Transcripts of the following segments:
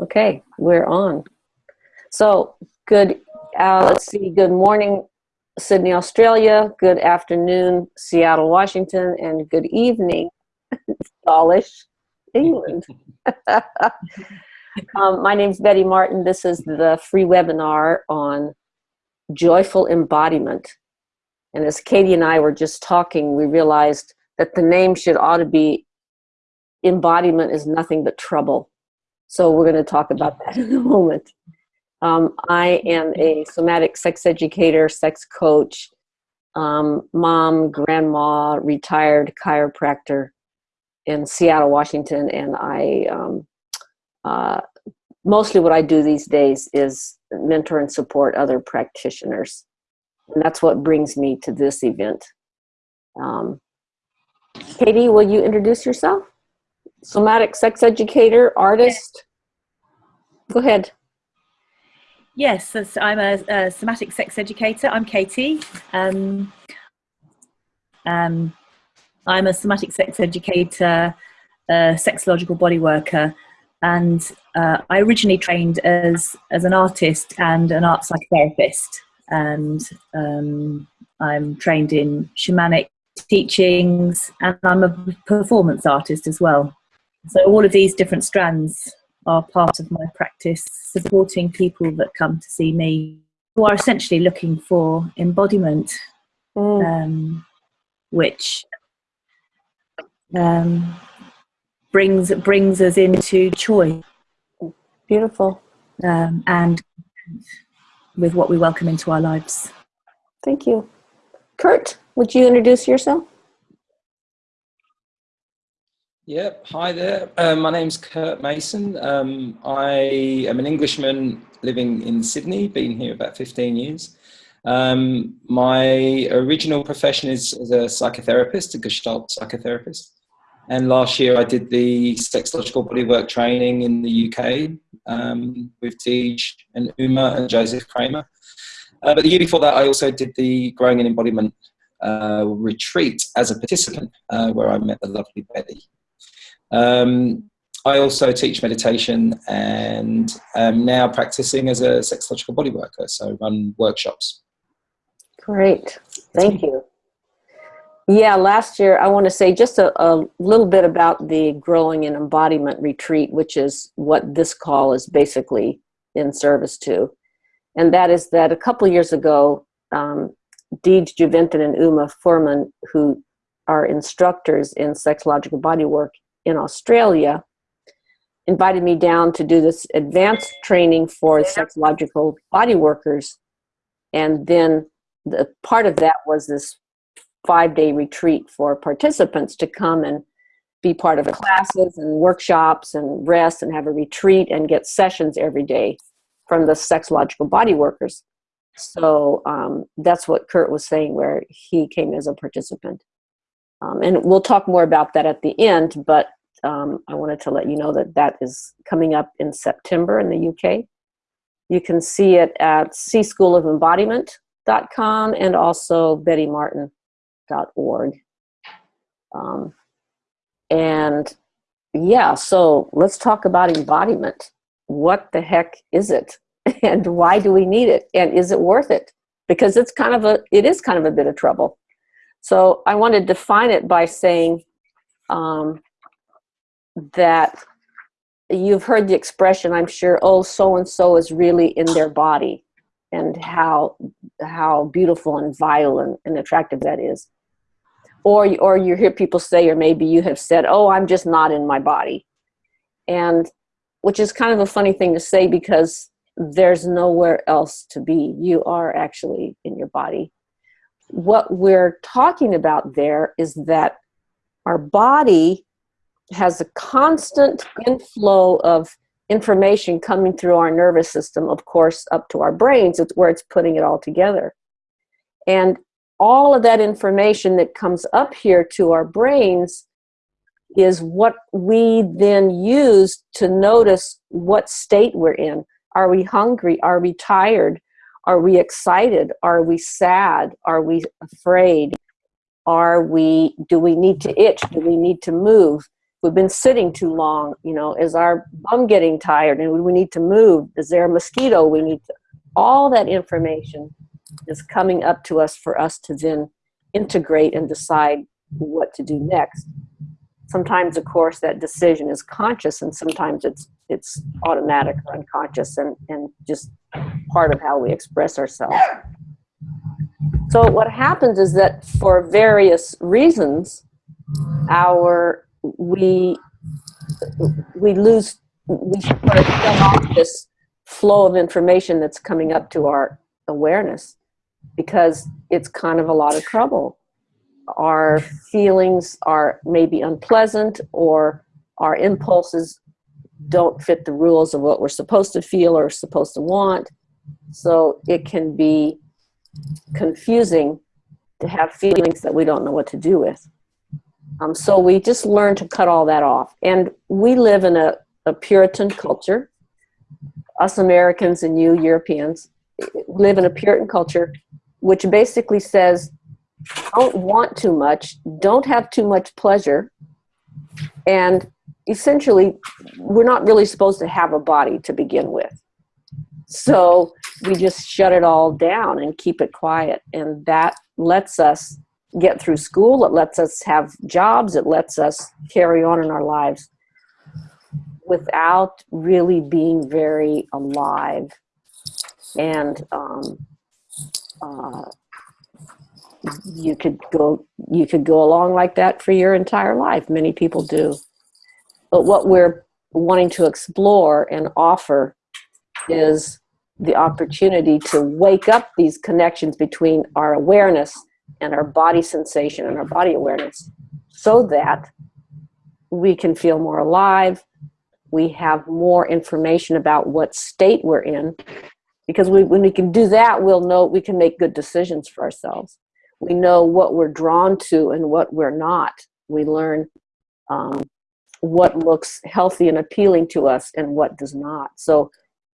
Okay, we're on. So, good, uh, let's see, good morning, Sydney, Australia. Good afternoon, Seattle, Washington. And good evening, Dawlish, England. um, my name is Betty Martin. This is the free webinar on joyful embodiment. And as Katie and I were just talking, we realized that the name should ought to be embodiment is nothing but trouble. So we're going to talk about that in a moment. Um, I am a somatic sex educator, sex coach, um, mom, grandma, retired chiropractor in Seattle, Washington, and I um, uh, mostly what I do these days is mentor and support other practitioners, and that's what brings me to this event. Um, Katie, will you introduce yourself? Somatic sex educator, artist. Go ahead. Yes, I'm a, a, somatic sex educator. I'm Katie. Um, um, I'm a somatic sex educator, a sexological body worker, and uh, I originally trained as as an artist and an art psychotherapist. And um, I'm trained in shamanic teachings, and I'm a performance artist as well. So all of these different strands are part of my practice, supporting people that come to see me who are essentially looking for embodiment, mm. um, which um, brings brings us into choice. Beautiful. Um, and with what we welcome into our lives. Thank you. Kurt, would you introduce yourself? Yep. Hi there. Uh, my name's Kurt Mason. Um, I am an Englishman living in Sydney, been here about 15 years. Um, my original profession is as a psychotherapist, a Gestalt psychotherapist. And last year I did the sexological bodywork training in the UK um, with Deej and Uma and Joseph Kramer. Uh, but the year before that I also did the Growing in Embodiment uh, retreat as a participant uh, where I met the lovely Betty. Um, I also teach meditation and am now practicing as a sexological body worker, so run workshops. Great, thank you. Yeah, last year I want to say just a, a, little bit about the Growing in Embodiment Retreat, which is what this call is basically in service to. And that is that a couple years ago, um, Deej Juventin and Uma Furman, who are instructors in sexological body work in Australia invited me down to do this advanced training for sexological body workers. And then the part of that was this five day retreat for participants to come and be part of classes and workshops and rest and have a retreat and get sessions every day from the sexological body workers. So um, that's what Kurt was saying, where he came as a participant. Um, and we'll talk more about that at the end, but um, I wanted to let you know that that is coming up in September in the UK. You can see it at cschoolofembodiment.com and also bettymartin.org. Um, and yeah, so let's talk about embodiment. What the heck is it? And why do we need it? And is it worth it? Because it's kind of a, it is kind of a bit of trouble. So I want to define it by saying um, that you've heard the expression, I'm sure, oh, so-and-so is really in their body and how, how beautiful and vital and, and attractive that is. Or, or you hear people say, or maybe you have said, oh, I'm just not in my body. And which is kind of a funny thing to say because there's nowhere else to be. You are actually in your body. What we're talking about there is that our body has a constant inflow of information coming through our nervous system, of course, up to our brains, it's where it's putting it all together. And all of that information that comes up here to our brains is what we then use to notice what state we're in. Are we hungry? Are we tired? Are we excited? Are we sad? Are we afraid? Are we, do we need to itch? Do we need to move? we've been sitting too long, you know, is our bum getting tired and we need to move? Is there a mosquito we need to, all that information is coming up to us for us to then integrate and decide what to do next. Sometimes, of course, that decision is conscious and sometimes it's it's automatic or unconscious and, and just part of how we express ourselves. So what happens is that for various reasons, our we we lose we sort of shut off this flow of information that's coming up to our awareness because it's kind of a lot of trouble. Our feelings are maybe unpleasant or our impulses don't fit the rules of what we're supposed to feel or supposed to want. So it can be confusing to have feelings that we don't know what to do with. Um, so we just learn to cut all that off. And we live in a, a Puritan culture. Us Americans and you Europeans live in a Puritan culture, which basically says, don't want too much, don't have too much pleasure, and essentially, we're not really supposed to have a body to begin with. So we just shut it all down and keep it quiet. And that lets us get through school. It lets us have jobs. It lets us carry on in our lives without really being very alive. And um, uh, you could go you could go along like that for your entire life. Many people do. But what we're wanting to explore and offer is the opportunity to wake up these connections between our awareness and our body sensation and our body awareness so that we can feel more alive. We have more information about what state we're in. Because we, when we can do that, we'll know we can make good decisions for ourselves. We know what we're drawn to and what we're not. We learn um, what looks healthy and appealing to us and what does not. So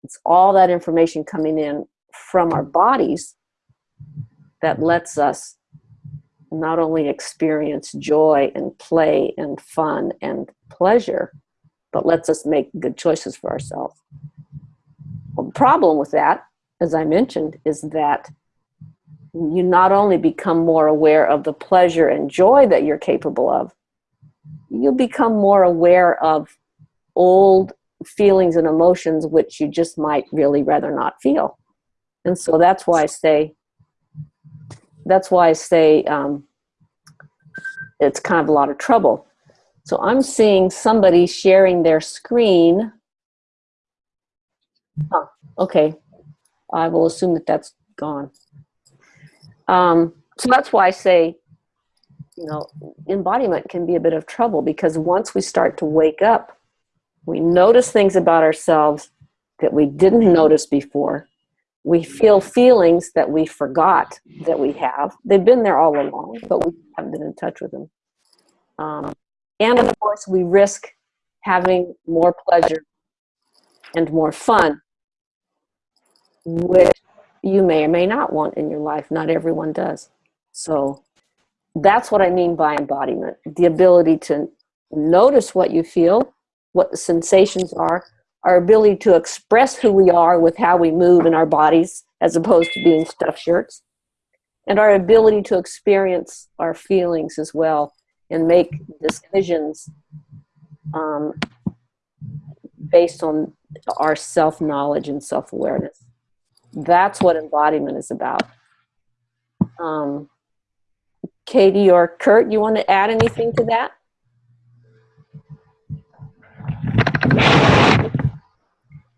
it's all that information coming in from our bodies that lets us not only experience joy and play and fun and pleasure, but lets us make good choices for ourselves. The problem with that, as I mentioned, is that you not only become more aware of the pleasure and joy that you're capable of, you become more aware of old feelings and emotions which you just might really rather not feel. And so that's why I say, that's why I say um, it's kind of a lot of trouble. So I'm seeing somebody sharing their screen. Oh, okay. I will assume that that's gone. Um, so that's why I say, you know, embodiment can be a bit of trouble because once we start to wake up we notice things about ourselves that we didn't notice before. We feel feelings that we forgot that we have. They've been there all along, but we haven't been in touch with them. Um, and of course, we risk having more pleasure and more fun, which you may or may not want in your life. Not everyone does. So that's what I mean by embodiment the ability to notice what you feel what the sensations are, our ability to express who we are with how we move in our bodies as opposed to being stuffed shirts, and our ability to experience our feelings as well and make decisions um, based on our self-knowledge and self-awareness. That's what embodiment is about. Um, Katie or Kurt, you want to add anything to that?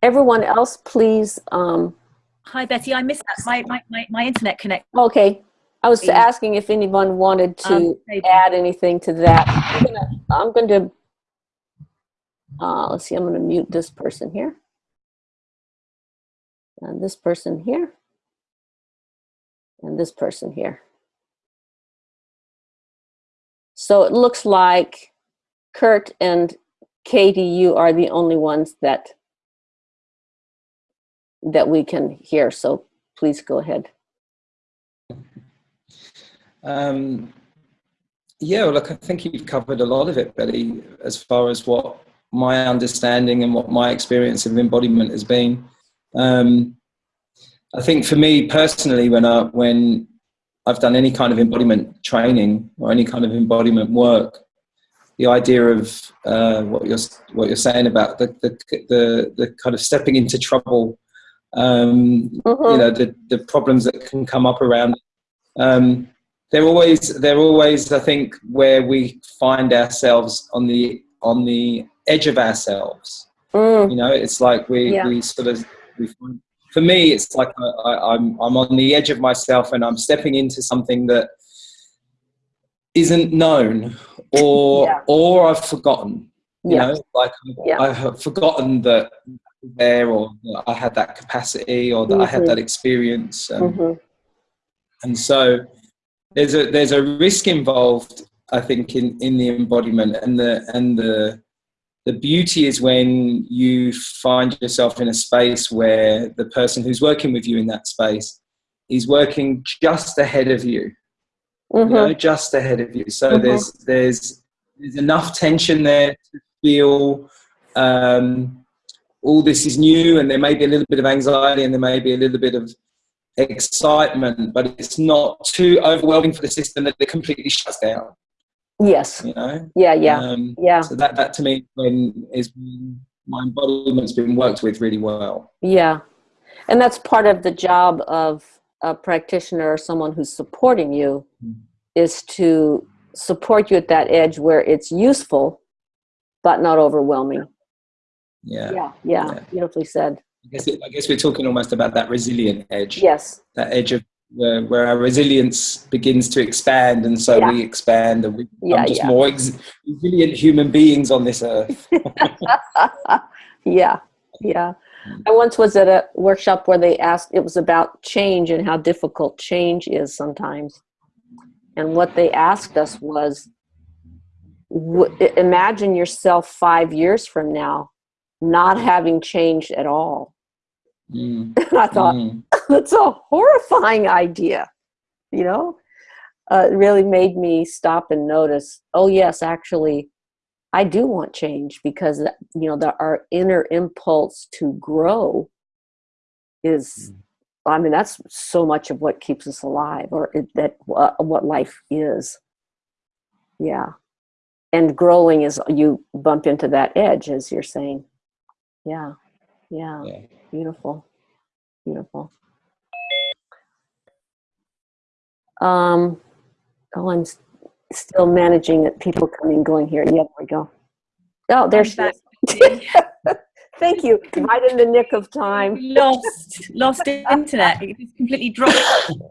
Everyone else, please. Um, Hi, Betty. I missed that. My, my, my, my internet connect. okay. I was asking if anyone wanted to Um, add anything to that. I'm going to, uh, let's see, I'm going to mute this person here. And this person here. And this person here. So it looks like Kurt and Katie, you are the only ones that that we can hear. So please go ahead. Um, yeah, well, look, I think you've covered a lot of it, Betty, as far as what my understanding and what my experience of embodiment has been. Um, I think for me personally, when I when I've done any kind of embodiment training or any kind of embodiment work, the idea of uh, what you're what you're saying about the the the, the kind of stepping into trouble, um, Mm-hmm. you know, the the problems that can come up around. Um, they're always they're always I think where we find ourselves on the on the edge of ourselves. Mm, You know, it's like we Yeah. we sort of we find, for me it's like I, I, I'm I'm on the edge of myself and I'm stepping into something that isn't known or Yeah. or I've forgotten. You yeah. know, like Yeah. I have forgotten that there or that I had that capacity or that I had that experience. And, Mhm. and so there's a there's a risk involved i think in in the embodiment and the and the the beauty is when you find yourself in a space where the person who's working with you in that space is working just ahead of you you Mhm. know just ahead of you so Mhm. there's there's there's enough tension there to feel um, all this is new and there may be a little bit of anxiety and there may be a little bit of excitement but it's not too overwhelming for the system that it completely shuts down Yes. you know Yeah. Yeah. um, Yeah. so that that to me when is my embodiment's been worked with really well Yeah. And that's part of the job of a practitioner or someone who's supporting you Mm. is to support you at that edge where it's useful but not overwhelming. yeah, Yeah. Yeah. Yeah. Beautifully said. I, guess it, I guess we're talking almost about that resilient edge Yes. that edge of where, where our resilience begins to expand and so Yeah. we expand and we become Yeah, just yeah. more resilient human beings on this earth yeah. Yeah. I once was at a workshop where they asked, it was about change and how difficult change is sometimes. And what they asked us was, imagine yourself five years from now not having changed at all. Mm, And I thought, mm. that's a horrifying idea. You know, uh, it really made me stop and notice. Oh yes, actually, I do want change because you know the, our inner impulse to grow is. I mean, that's so much of what keeps us alive, or it, that uh, what life is. Yeah, and growing is you bump into that edge, as you're saying. Yeah, yeah. Yeah. Beautiful. Beautiful. Um, oh, I'm s- still managing it. People coming going here. Yeah, there we go. Oh, there I'm she back. is. Thank you. Right in the nick of time. lost lost internet it just completely dropped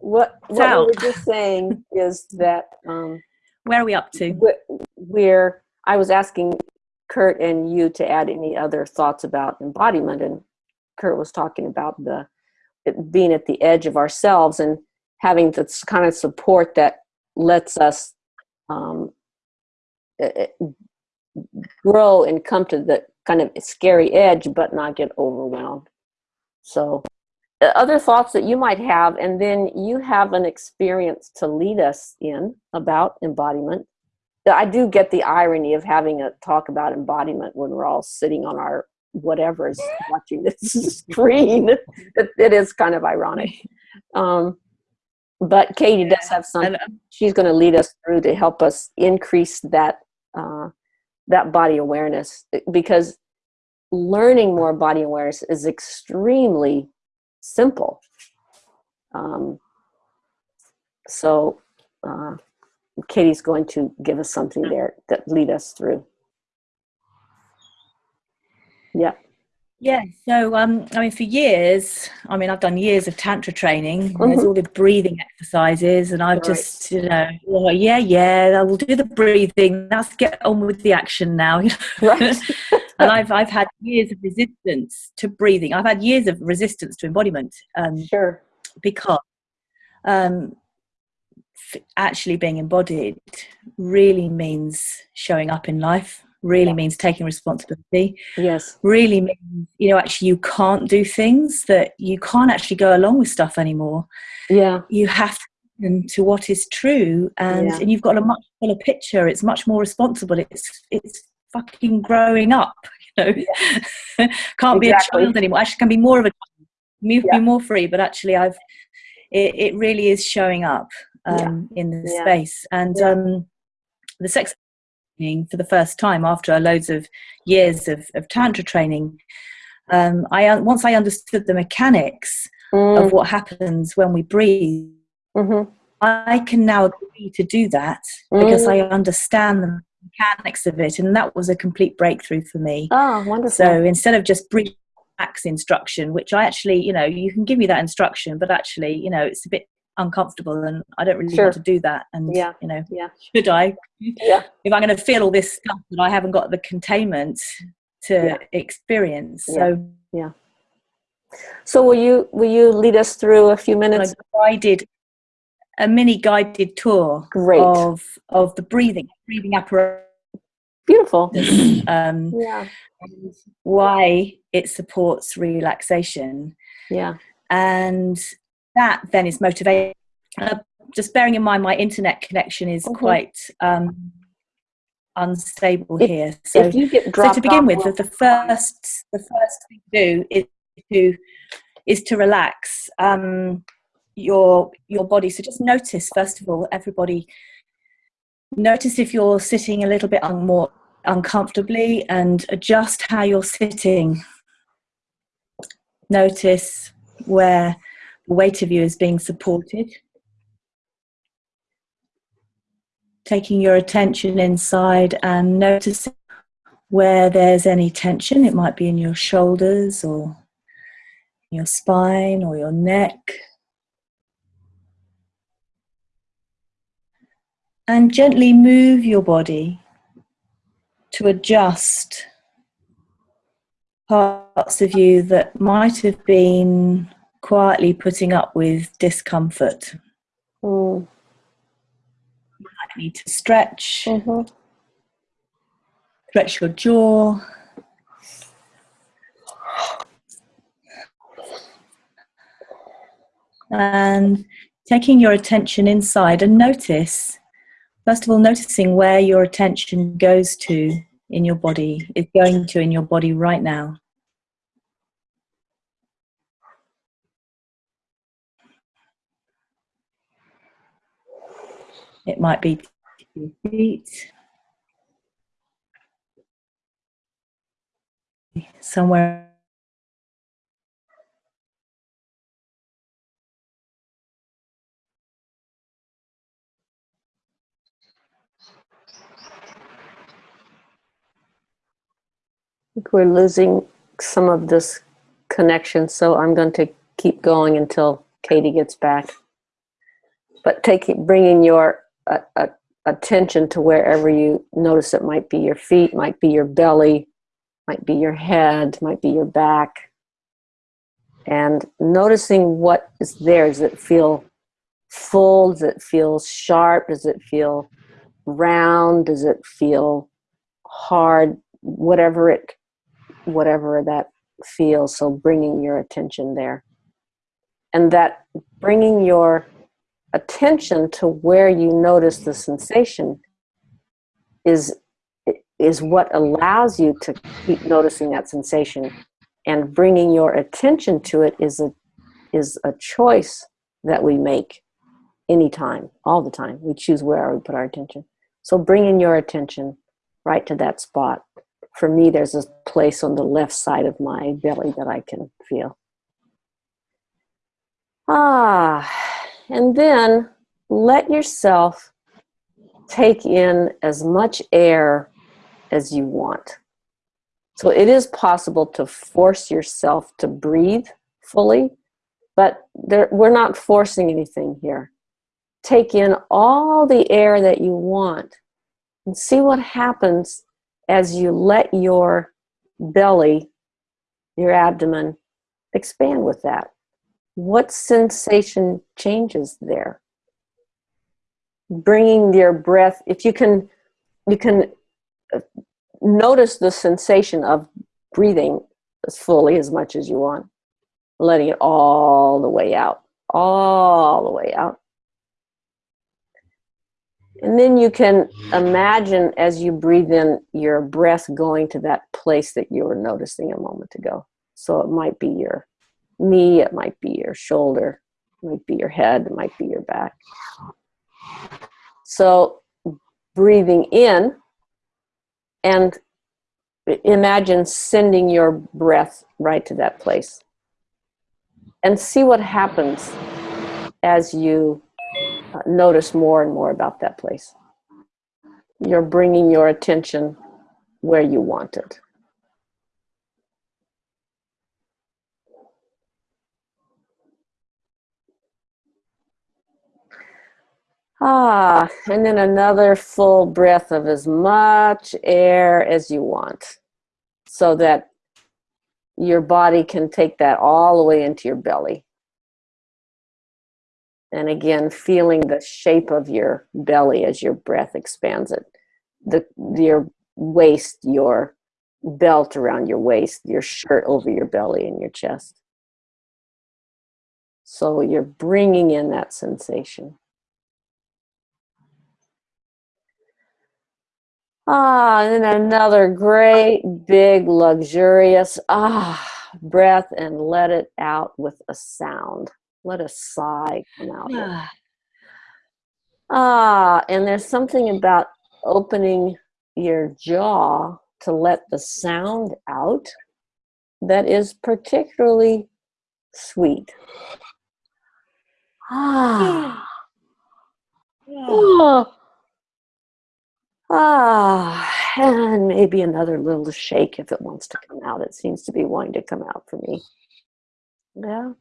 What, what we out. were just saying is that um, where are we up to wh- where I was asking Kurt and you to add any other thoughts about embodiment, and Kurt was talking about the being at the edge of ourselves and having this kind of support that lets us um, grow and come to the kind of scary edge, but not get overwhelmed. So, other thoughts that you might have, and then you have an experience to lead us in about embodiment. I do get the irony of having a talk about embodiment when we're all sitting on our whatever's watching this screen. it, it is kind of ironic. Um, but Katie does have something um, she's going to lead us through to help us increase that uh, that body awareness because learning more body awareness is extremely simple. Um, so uh, Katie's going to give us something there that lead us through. Yeah. yeah so um i mean for years i mean i've done years of tantra training and there's Mhm. all the breathing exercises and i've Right. just you know well, yeah yeah i will do the breathing let's get on with the action now you know Right. and I've I've had years of resistance to breathing. I've had years of resistance to embodiment um, Sure. because um, actually being embodied really means showing up in life. Really Yeah. means taking responsibility. Yes. Really means you know actually you can't do things that you can't actually go along with stuff anymore. Yeah. You have to and to what is true and, Yeah. and you've got a much fuller picture it's much more responsible it's it's fucking growing up you know can't be a child anymore actually can be more of a move Yeah. be more free but actually i've it, it really is showing up um, in the Yeah. space and Yeah. um the sex training for the first time after loads of years of, of tantra training um, I once I understood the mechanics Mm, of what happens when we breathe, mhm, I can now agree to do that because I understand the mechanics of it, and that was a complete breakthrough for me. Oh, wonderful. So instead of just breathe instruction, which I actually, you know, you can give me that instruction, but actually, you know, it's a bit uncomfortable, and I don't really Sure. want to do that. And Yeah. you know, Yeah. should I? Yeah. If I'm going to feel all this stuff that I haven't got the containment to Yeah. experience, So Yeah. so will you will you lead us through a few minutes? guided a mini guided tour Great. of of the breathing breathing apparatus Beautiful. um Yeah. why it supports relaxation Yeah. and that then is motivation uh, just bearing in mind my internet connection is Mhm. quite um unstable If- here so if you get so to begin with, the, the first the first thing to do is to is to relax um, your your body. So just notice first of all, everybody. Notice if you're sitting a little bit un- more uncomfortably, and adjust how you're sitting. Notice where weight of you is being supported. Taking your attention inside and noticing where there's any tension. It might be in your shoulders or your spine or your neck. And gently move your body to adjust parts of you that might have been quietly putting up with discomfort. Mm, You might need to stretch, mhm. stretch your jaw. And taking your attention inside and notice, first of all, noticing where your attention goes to in your body, is going to in your body right now. It might be your feet, somewhere we're losing some of this connection, so I'm going to keep going until Katie gets back. But taking, bringing your uh, uh, attention to wherever you notice it might be your feet, might be your belly, might be your head, might be your back, and noticing what is there. Does it feel full? Does it feel sharp? Does it feel round? Does it feel hard? Whatever it whatever that feels. So bringing your attention there. And that bringing your attention to where you notice the sensation is is what allows you to keep noticing that sensation. And bringing your attention to it is a is a choice that we make anytime all the time. We choose where we put our attention. So bringing your attention right to that spot for me, there's a place on the left side of my belly that I can feel. Ah, and then let yourself take in as much air as you want. So it is possible to force yourself to breathe fully, but there, we're not forcing anything here. Take in all the air that you want and see what happens as you let your belly, your abdomen, expand with that. What sensation changes there? Bringing your breath, if you can, you can uh, notice the sensation of breathing as fully as much as you want, letting it all the way out, all the way out. And then you can imagine as you breathe in your breath going to that place that you were noticing a moment ago. So it might be your knee, it might be your shoulder, it might be your head, it might be your back. So breathing in and imagine sending your breath right to that place. And see what happens as you uh, notice more and more about that place. You're bringing your attention where you want it. Ah, and then another full breath of as much air as you want so that your body can take that all the way into your belly. And again, feeling the shape of your belly as your breath expands it. The, your waist, your belt around your waist, your shirt over your belly and your chest. So you're bringing in that sensation. Ah, and then another great, big, luxurious ah breath and let it out with a sound. Let a sigh come out. Ah. Ah, and there's something about opening your jaw to let the sound out that is particularly sweet. Ah. Oh. Ah, and maybe another little shake if it wants to come out. It seems to be wanting to come out for me. Yeah.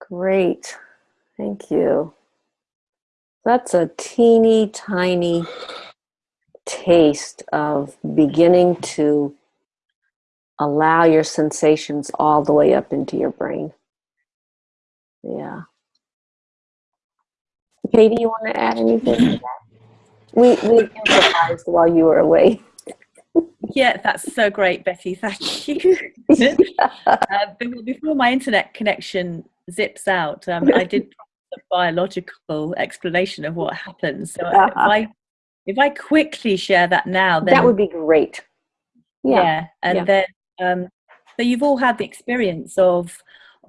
Great. Thank you. That's a teeny tiny taste of beginning to allow your sensations all the way up into your brain. Yeah. Katie, you want to add anything to that? We, we improvised while you were away. Yeah, that's so great, Betty. Thank you. uh, before my internet connection zips out, um, I did a biological explanation of what happens. So uh-huh. if I if I quickly share that now, then that would be great. Yeah, yeah and yeah. then um, so you've all had the experience of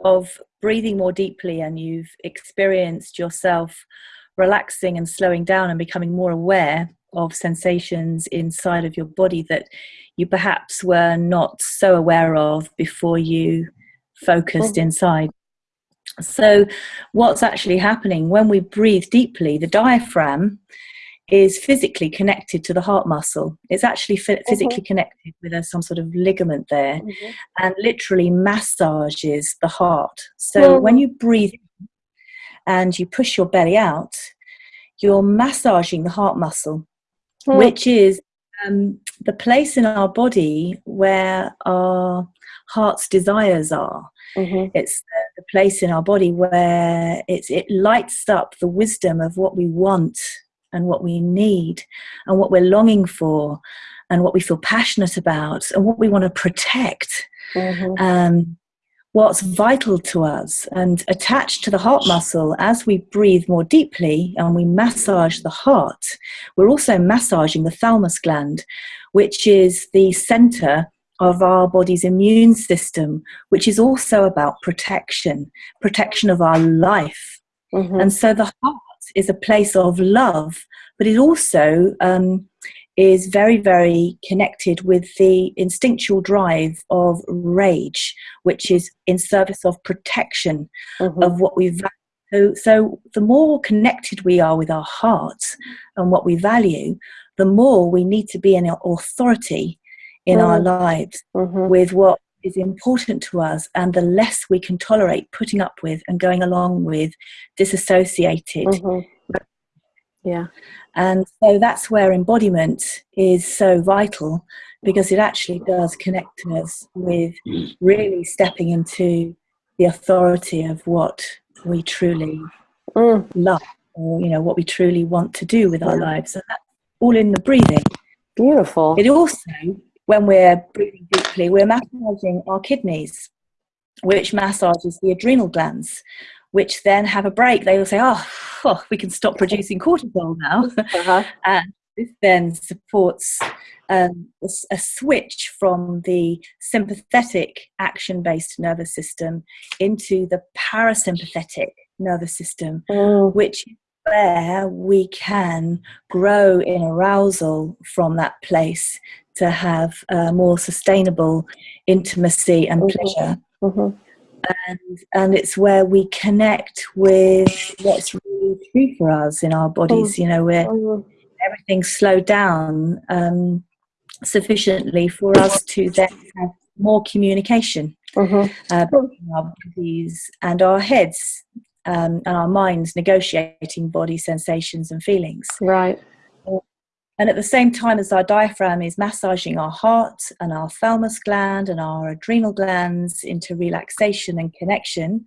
of breathing more deeply, and you've experienced yourself relaxing and slowing down and becoming more aware of sensations inside of your body that you perhaps were not so aware of before you focused inside. So, what's actually happening when we breathe deeply, the diaphragm is physically connected to the heart muscle. It's actually physically mm-hmm. connected with a, some sort of ligament there mm-hmm. and literally massages the heart. So, mm-hmm. when you breathe and you push your belly out, you're massaging the heart muscle, which is um, the place in our body where our heart's desires are. Mm-hmm. It's the, the, place in our body where it's, it lights up the wisdom of what we want and what we need and what we're longing for and what we feel passionate about and what we want to protect. Mm-hmm. Um, what's vital to us and attached to the heart muscle as we breathe more deeply and we massage the heart we're also massaging the thymus gland which is the center of our body's immune system which is also about protection protection of our life mm-hmm. and so the heart is a place of love but it also um, is very, very connected with the instinctual drive of rage, which is in service of protection mm-hmm. of what we value. So, so, the more connected we are with our hearts and what we value, the more we need to be an authority in mm-hmm. our lives mm-hmm. with what is important to us, and the less we can tolerate putting up with and going along with disassociated. Mm-hmm. Yeah. And so that's where embodiment is so vital because it actually does connect us with really stepping into the authority of what we truly mm. love or you know what we truly want to do with our lives and that's all in the breathing beautiful it also when we're breathing deeply we're massaging our kidneys which massages the adrenal glands which then have a break. They will say, "Oh, oh we can stop producing cortisol now," Uh-huh. and this then supports um, a, switch from the sympathetic action-based nervous system into the parasympathetic nervous system, Mm, which is where we can grow in arousal from that place to have uh, more sustainable intimacy and Mhm. pleasure. mhm. And, and it's where we connect with what's really true for us in our bodies, you know, where Mhm. everything's slowed down um, sufficiently for us to then have more communication Mhm. uh, between our bodies and our heads um, and our minds negotiating body sensations and feelings. Right. And at the same time as our diaphragm is massaging our heart and our thymus gland and our adrenal glands into relaxation and connection,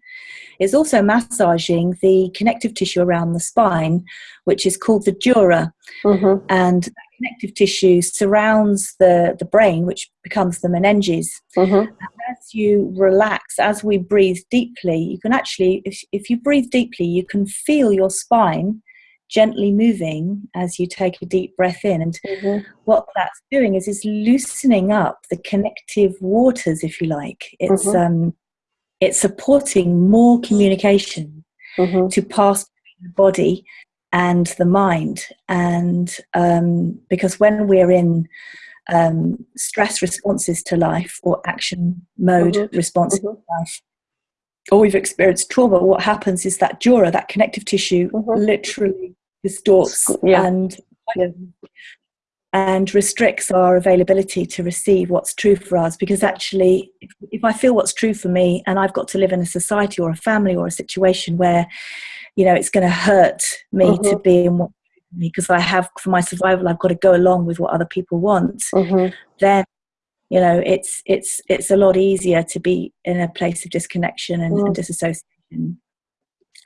it's also massaging the connective tissue around the spine, which is called the dura. Mhm. And that connective tissue surrounds the, the brain, which becomes the meninges. Mhm. As you relax, as we breathe deeply, you can actually, if, if you breathe deeply, you can feel your spine gently moving as you take a deep breath in. And Mhm. what that's doing is is loosening up the connective waters, if you like. It's Mhm. um, it's supporting more communication Mhm. to pass between the body and the mind. And um, because when we're in um, stress responses to life or action mode Mhm. responses Mhm. to life, or we've experienced trauma, what happens is that dura, that connective tissue, Mhm. literally distorts Yeah. and Yeah. and restricts our availability to receive what's true for us because actually if, if i feel what's true for me and i've got to live in a society or a family or a situation where you know it's going to hurt me to Mhm. be in what because i have for my survival i've got to go along with what other people want Mhm. then you know it's it's it's a lot easier to be in a place of disconnection and, Mm. and disassociation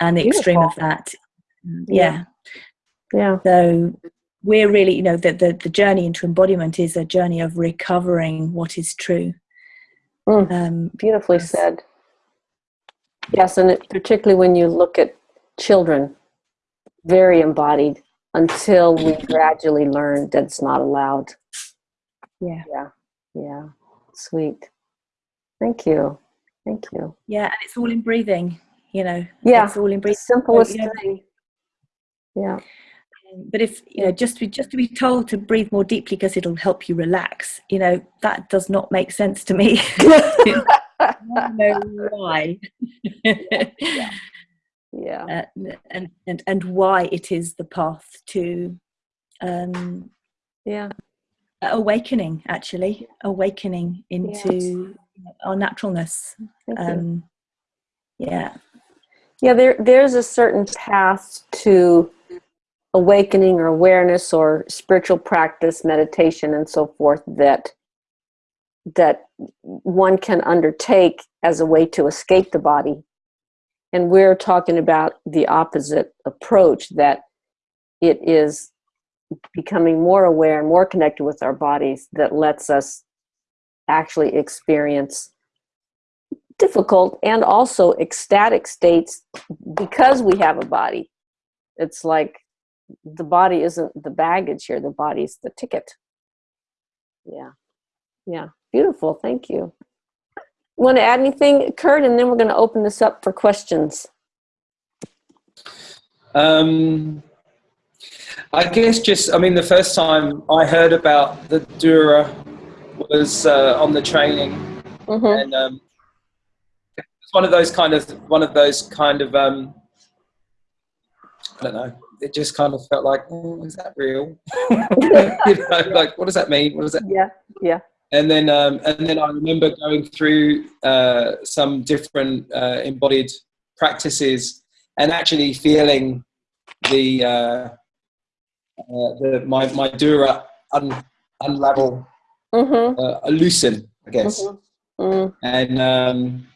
and the extreme of that Yeah. yeah Yeah. so we're really, you know, the, the, the journey into embodiment is a journey of recovering what is true. Mm. Um, Beautifully Yes. said. Yes, and it, particularly when you look at children, very embodied until we gradually learn that it's not allowed. yeah. Yeah, yeah, sweet. Thank you, thank you. Yeah. And it's all in breathing, you know. Yeah, It's all in the breathing. simplest yeah. thing. Yeah, But if, you know, just to, be, just to be told to breathe more deeply because it'll help you relax, you know, that does not make sense to me. I don't know why. yeah, uh, and, and, and why it is the path to um, yeah, awakening actually. Awakening into our naturalness. Um yeah. Yeah, there there's a certain path to awakening or awareness or spiritual practice, meditation and so forth that that one can undertake as a way to escape the body. And we're talking about the opposite approach that it is becoming more aware and more connected with our bodies that lets us actually experience difficult and also ecstatic states because we have a body. It's like the body isn't the baggage here, the body's the ticket. Yeah. Yeah. Beautiful. Thank you. Want to add anything, Kurt? And then we're going to open this up for questions. Um, I guess just, I mean, the first time I heard about the Dura was uh, on the training, Mm-hmm. and um, it's one of those kind of one of those kind of um, I don't know. It just kind of felt like, oh, is that real? you know, like what does that mean? What does that? Yeah. Yeah. And then um, and then I remember going through uh, some different uh, embodied practices and actually feeling the uh, uh, the my my dura un, unravel, Mm-hmm. uh, loosen, I guess. Mm-hmm. and um,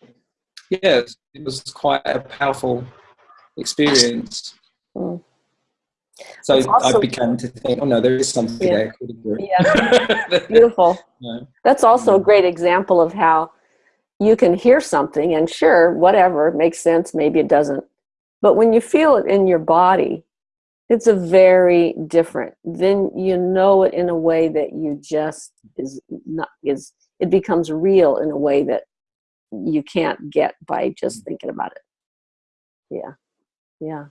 yeah, it was quite a powerful experience. Mm. So also- I began to think, oh no, there is something Yeah. there. called a group. Yeah. Beautiful. No. That's also a great example of how you can hear something and sure, whatever, makes sense, maybe it doesn't. But when you feel it in your body, it's a very different. Then you know it in a way that you just is not is it becomes real in a way that you can't get by just mm. thinking about it. Yeah, yeah.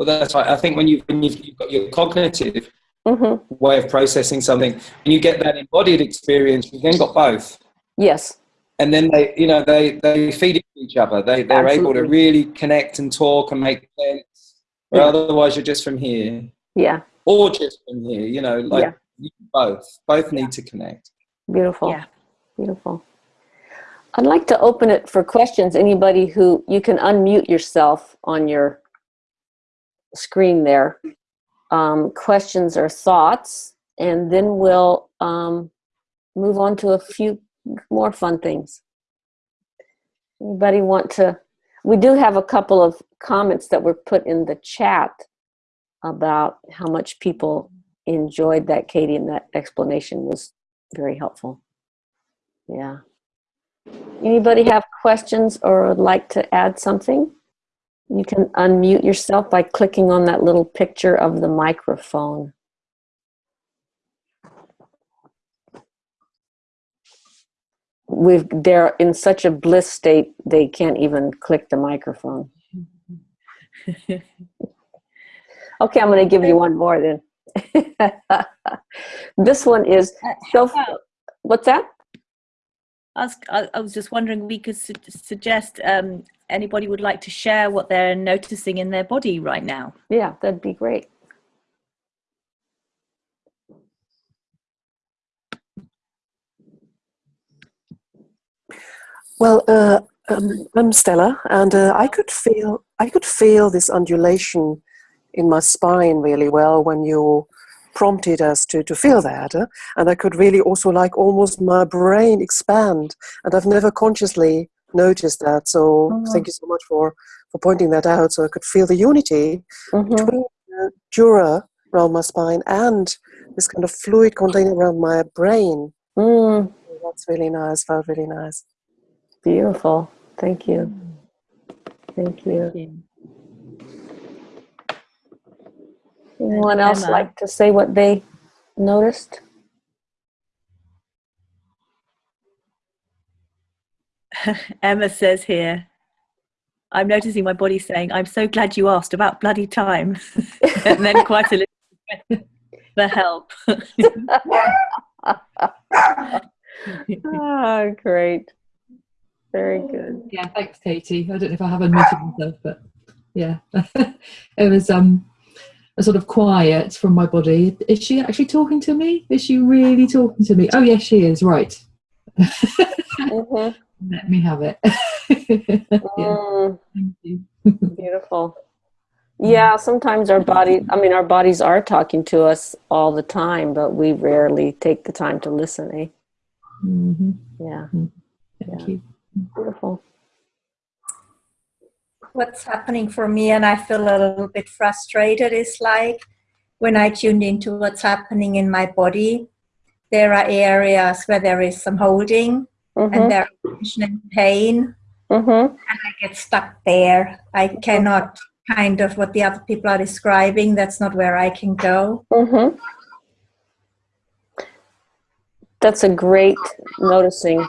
Well, that's right. I think when you when you've, you've got your cognitive hmm way of processing something, and you get that embodied experience, you've then got both. Yes. and then they you know they they feed each other they they're able to really connect and talk and make sense where Yeah. otherwise you're just from here Yeah. or just from here you know like Yeah. you- both both need to connect Beautiful. Yeah. Beautiful. I'd like to open it for questions. Anybody who you can unmute yourself on your screen there. Um, questions or thoughts, and then we'll um, move on to a few more fun things. Anybody want to? We do have a couple of comments that were put in the chat about how much people enjoyed that, Katie, and that explanation was very helpful. Yeah. Anybody have questions or would like to add something? You can unmute yourself by clicking on that little picture of the microphone. We've, they're in such a bliss state, they can't even click the microphone. Okay, I'm going to give you one more then. this one is, so, what's that? I was, I I was just wondering, we could su- suggest um, anybody would like to share what they're noticing in their body right now. Yeah, that'd be great. Well, uh, um, I'm Stella, and uh, I could feel I could feel this undulation in my spine really well when you prompted us to, to feel that, uh, and I could really also like almost my brain expand, and I've never consciously noticed that. So Mhm. thank you so much for for pointing that out. So I could feel the unity Mhm. between the dura around my spine and this kind of fluid container around my brain. Mm, That's really nice. Felt really nice. beautiful. Thank you. Thank you. Anyone else Emma. like to say what they noticed? Emma says here, I'm noticing my body saying, I'm so glad you asked about bloody time. and then quite a little for help. Ah, great. Very good. Yeah, thanks, Katie. I don't know if I have unmuted myself, but yeah, it was um a sort of quiet from my body. Is she actually talking to me? Is she really talking to me? Oh, yes, she is. Right. Mhm. Let me have it. yeah, Mm, thank you. beautiful. Yeah, sometimes our body, I mean, our bodies are talking to us all the time, but we rarely take the time to listen, eh? hmm Yeah, Thank Yeah. you. beautiful. what's happening for me and I feel a little bit frustrated is like when I tuned into what's happening in my body, there are areas where there is some holding Mm-hmm, and there is tension and pain. mm-hmm, I get stuck there. I cannot kind of what the other people are describing, that's not where I can go. mm-hmm. That's a great noticing.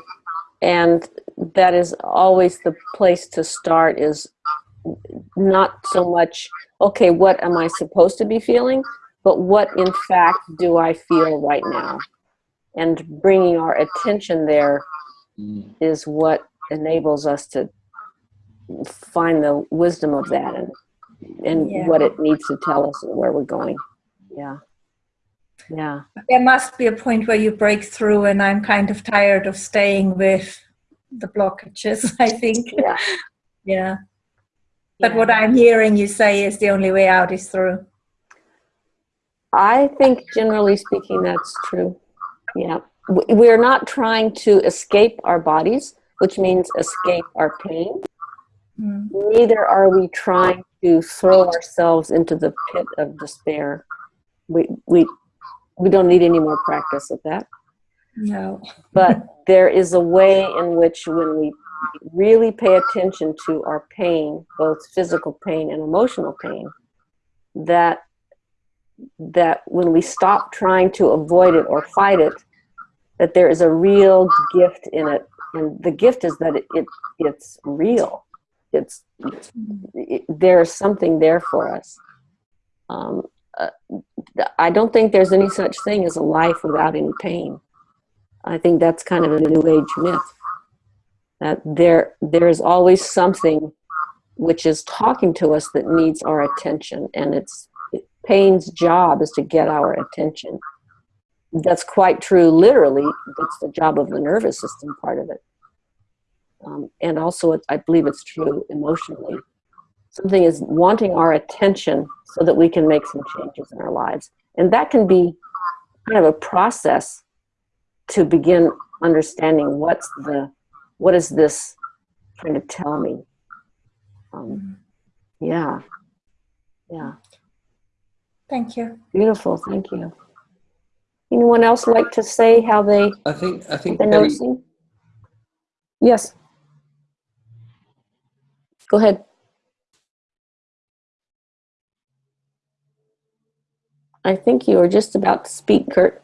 And that is always the place to start is not so much, okay, what am I supposed to be feeling? But what in fact do I feel right now? And bringing our attention there. Mm. is what enables us to find the wisdom of that and and Yeah. what it needs to tell us and where we're going. Yeah. Yeah. There must be a point where you break through, and I'm kind of tired of staying with the blockages, I think. Yeah. Yeah. But what I'm hearing you say is the only way out is through. I think generally speaking that's true. Yeah. We're not trying to escape our bodies, which means escape our pain. Mm. Neither are we trying to throw ourselves into the pit of despair. We we we don't need any more practice of that. No. but there is a way in which when we really pay attention to our pain, both physical pain and emotional pain, that that when we stop trying to avoid it or fight it, that there is a real gift in it, and the gift is that it, it it's real. It's it, there's something there for us. Um, uh, I don't think there's any such thing as a life without any pain. I think that's kind of a new age myth. That there there is always something which is talking to us that needs our attention, and it's pain's job is to get our attention. That's quite true. Literally, that's the job of the nervous system part of it, um, and also it, I believe it's true emotionally. Something is wanting our attention so that we can make some changes in our lives, and that can be kind of a process to begin understanding what's the what is this trying to tell me um, yeah yeah Thank you. beautiful thank you anyone else like to say how they I think I think Betty, noticing yes go ahead I think you were just about to speak Kurt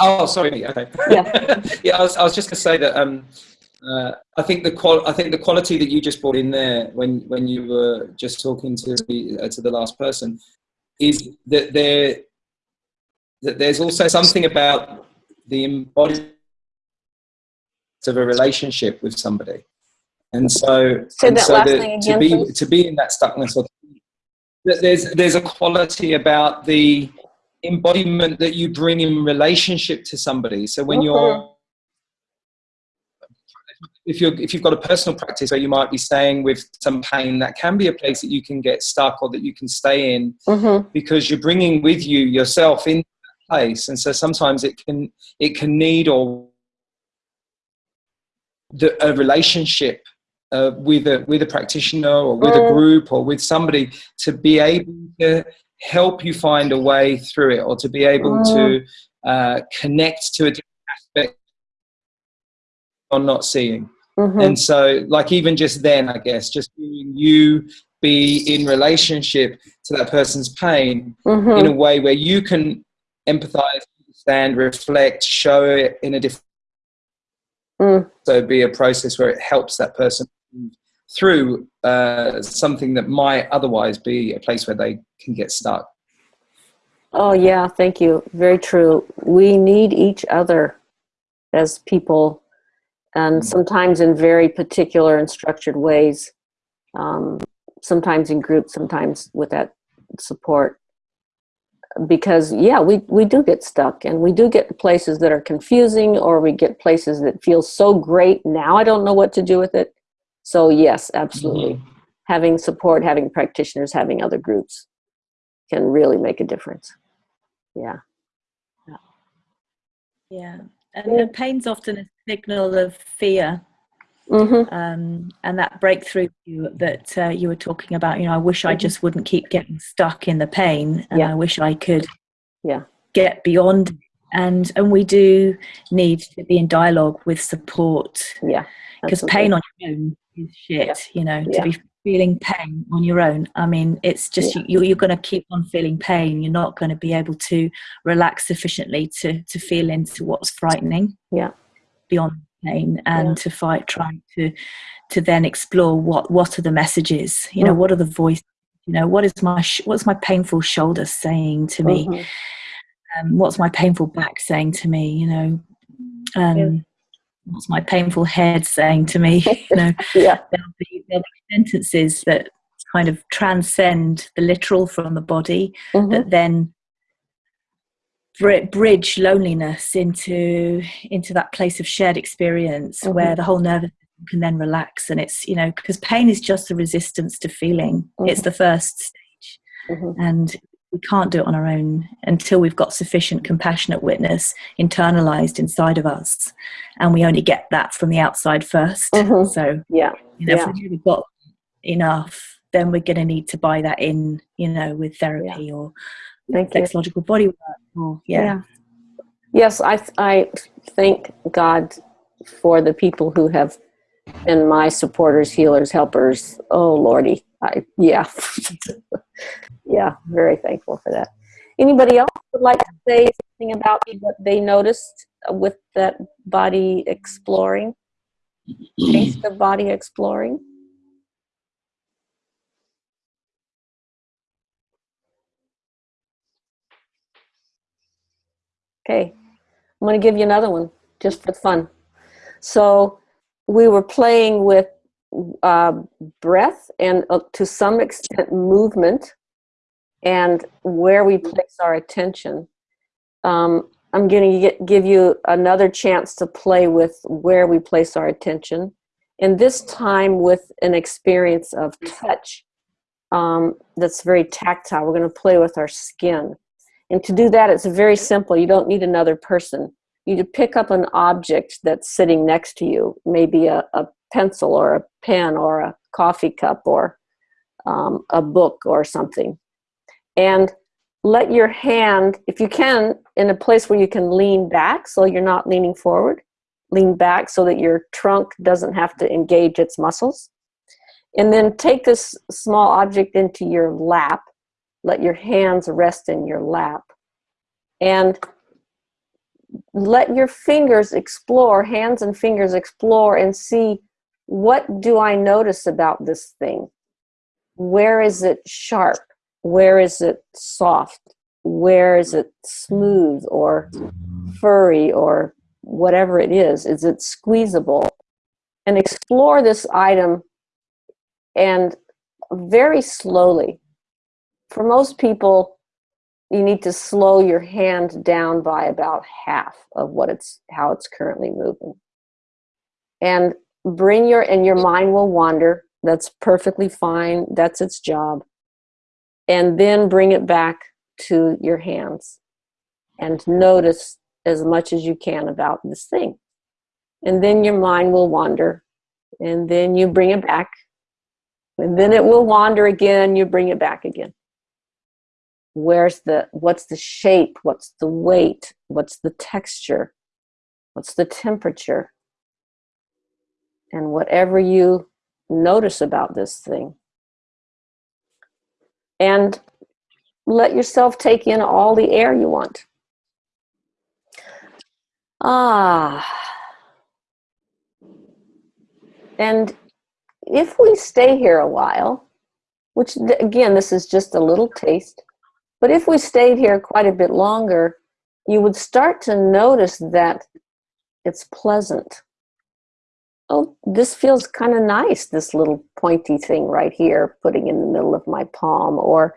Oh, sorry. Okay. Yeah. yeah. I was, I was just going to say that. Um, uh, I think the qual- I think the quality that you just brought in there when when you were just talking to the, uh, to the last person is that there that there's also something about the embodiment of a relationship with somebody, and so Say and so that to be please. to be in that stuckness or that there's there's a quality about the embodiment that you bring in relationship to somebody. So when you're if you're if you've got a personal practice where you might be staying with some pain, that can be a place that you can get stuck or that you can stay in mm-hmm. because you're bringing with you yourself in that place. And so sometimes it can it can need or the, a relationship uh, with a with a practitioner or with a Mm. group or with somebody to be able to help you find a way through it or to be able to uh, connect to a different aspect you're not seeing. Mm-hmm. And so, like, even just then, I guess, just being you be in relationship to that person's pain Mm-hmm. in a way where you can empathize, understand, reflect, show it in a different Mm. so be a process where it helps that person through uh, something that might otherwise be a place where they can get stuck. Oh, yeah, thank you. Very true. We need each other as people, and Mm. sometimes in very particular and structured ways. Um, sometimes in groups, sometimes with that support. Because, yeah, we, we do get stuck, and we do get places that are confusing, or we get places that feel so great. Now I don't know what to do with it. So, yes, absolutely. Having support, having practitioners, having other groups can really make a difference. Yeah. Yeah. And, and pain's often a signal of fear. Mm-hmm. um, and that breakthrough that uh, you were talking about. You know, I wish I Mhm. just wouldn't keep getting stuck in the pain, and Yeah. I wish I could, Yeah. get beyond. And and we do need to be in dialogue with support Yeah. because pain on your own is shit. You know, Yeah. to be feeling pain on your own. I mean, it's just you, you're going to keep on feeling pain. You're not going to be able to relax sufficiently to to feel into what's frightening. Yeah. Beyond pain and Yeah. to fight, trying to to then explore what what are the messages. You know, Mm. what are the voices. You know, what is my sh- what's my painful shoulder saying to me? Mhm. um, what's my painful back saying to me you know um, Yeah. what's my painful head saying to me you know Yeah. there'll be, there'll be sentences that kind of transcend the literal from the body Mhm. that then bridge loneliness into into that place of shared experience Mhm. where the whole nervous system can then relax and it's you know because pain is just the resistance to feeling it's Mhm. the first stage Mhm. and we can't do it on our own until we've got sufficient compassionate witness internalized inside of us and we only get that from the outside 1st Mhm. so Yeah. you know Yeah. if we've really got enough then we're going to need to buy that in you know with therapy or Thank you. sexological body work or yeah, Yeah. Yes, I, I think God for the people who have been my supporters, healers, helpers. Oh, Lordy. I, yeah. yeah, very thankful for that. Anybody else would like to say something about what they noticed with that body exploring? Taste of body exploring? Okay, I'm going to give you another one just for fun. So we were playing with uh, breath and uh, to some extent movement and where we place our attention. Um, I'm going to give you another chance to play with where we place our attention. And this time with an experience of touch um, that's very tactile. We're going to play with our skin. And to do that, it's very simple. You don't need another person. You pick up an object that's sitting next to you, maybe a, a pencil or a pen or a coffee cup or um, a book or something. And let your hand, if you can, in a place where you can lean back so you're not leaning forward, lean back so that your trunk doesn't have to engage its muscles. And then take this small object into your lap let your hands rest in your lap. And let your fingers explore, hands and fingers explore and see what do I notice about this thing? Where is it sharp? Where is it soft? Where is it smooth or furry or whatever it is? Is it squeezable? And explore this item and very slowly for most people, you need to slow your hand down by about half of what it's how it's currently moving. And bring your and your mind will wander. That's perfectly fine. That's its job. And then bring it back to your hands and notice as much as you can about this thing. And then your mind will wander. And then you bring it back. And then it will wander again. You bring it back again where's the what's the shape? What's the weight? What's the texture? What's the temperature? And whatever you notice about this thing. And let yourself take in all the air you want. Ah. And if we stay here a while which again this is just a little taste but if we stayed here quite a bit longer, you would start to notice that it's pleasant. Oh, this feels kind of nice, this little pointy thing right here, putting in the middle of my palm. Or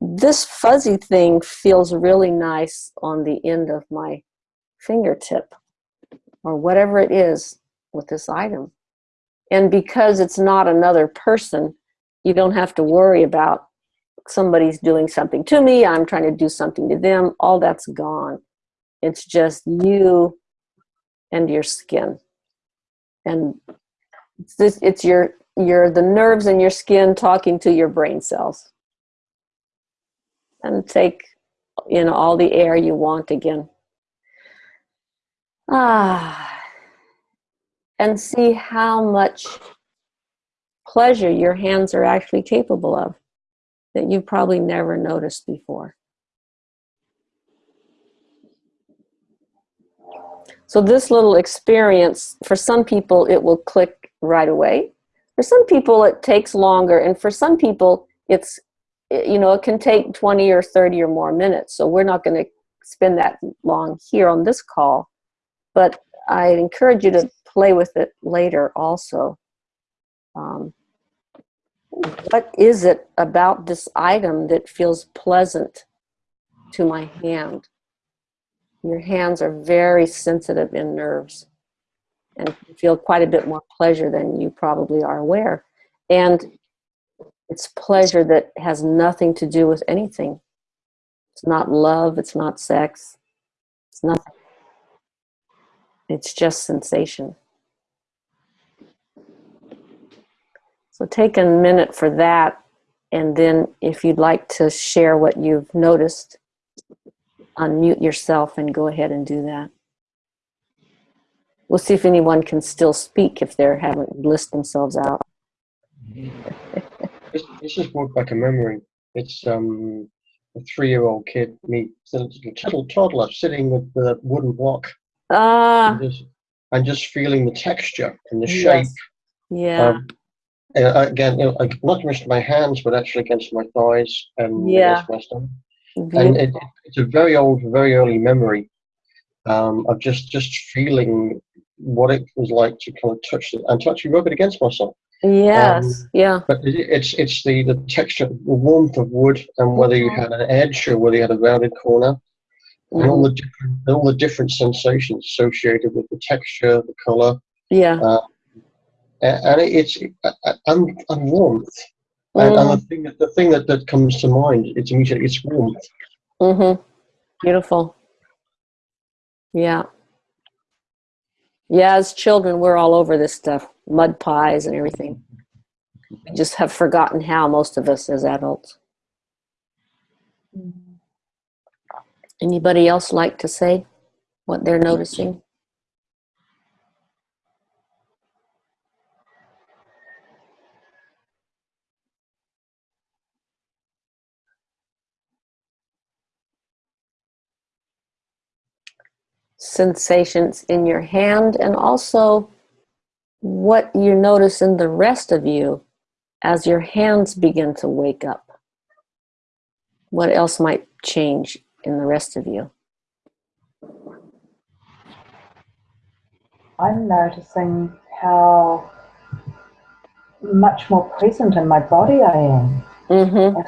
this fuzzy thing feels really nice on the end of my fingertip. Or whatever it is with this item. And because it's not another person, you don't have to worry about somebody's doing something to me, I'm trying to do something to them, all that's gone. It's just you and your skin. And it's, this, it's your, your, the nerves in your skin talking to your brain cells. And take in all the air you want again. Ah, and see how much pleasure your hands are actually capable of that you've probably never noticed before. So this little experience, for some people, it will click right away. For some people, it takes longer. And for some people, it's, you know, it can take 20 or 30 or more minutes. So we're not going to spend that long here on this call. But I encourage you to play with it later also. Um, what is it about this item that feels pleasant to my hand? Your hands are very sensitive in nerves and feel quite a bit more pleasure than you probably are aware. And it's pleasure that has nothing to do with anything. It's not love, it's not sex, it's nothing. It's just sensation. So take a minute for that. And then if you'd like to share what you've noticed, unmute yourself and go ahead and do that. We'll see if anyone can still speak if they haven't list themselves out. This, this just brought back a memory. It's um, a three-year-old kid, me, a little toddler, sitting with the wooden block Ah, and just, and just feeling the texture and the shape. yes. Yeah. Um, and again, you know, like, not against my hands, but actually against my thighs and Yeah. against my stomach. And it, it's a very old, very early memory um, of just just feeling what it was like to kind of touch it and to actually rub it against myself. Yes. yeah. But it, it's it's the the texture, the warmth of wood, and whether you Mhm. had an edge or whether you had a rounded corner, and all Mhm. the different all the different sensations associated with the texture, the color, Yeah. and, Uh, and it's uh, uh, and, and warmth. And, and the mm. thing that the thing that, that comes to mind it's immediately it's warmth. Mm-hmm. Beautiful. Yeah. Yeah, as children, we're all over this stuff. Mud pies and everything. We just have forgotten how, most of us as adults. Mm-hmm. Anybody else like to say what they're noticing? Sensations in your hand and also what you notice in the rest of you as your hands begin to wake up. What else might change in the rest of you? I'm noticing how much more present in my body I am. Mm-hmm.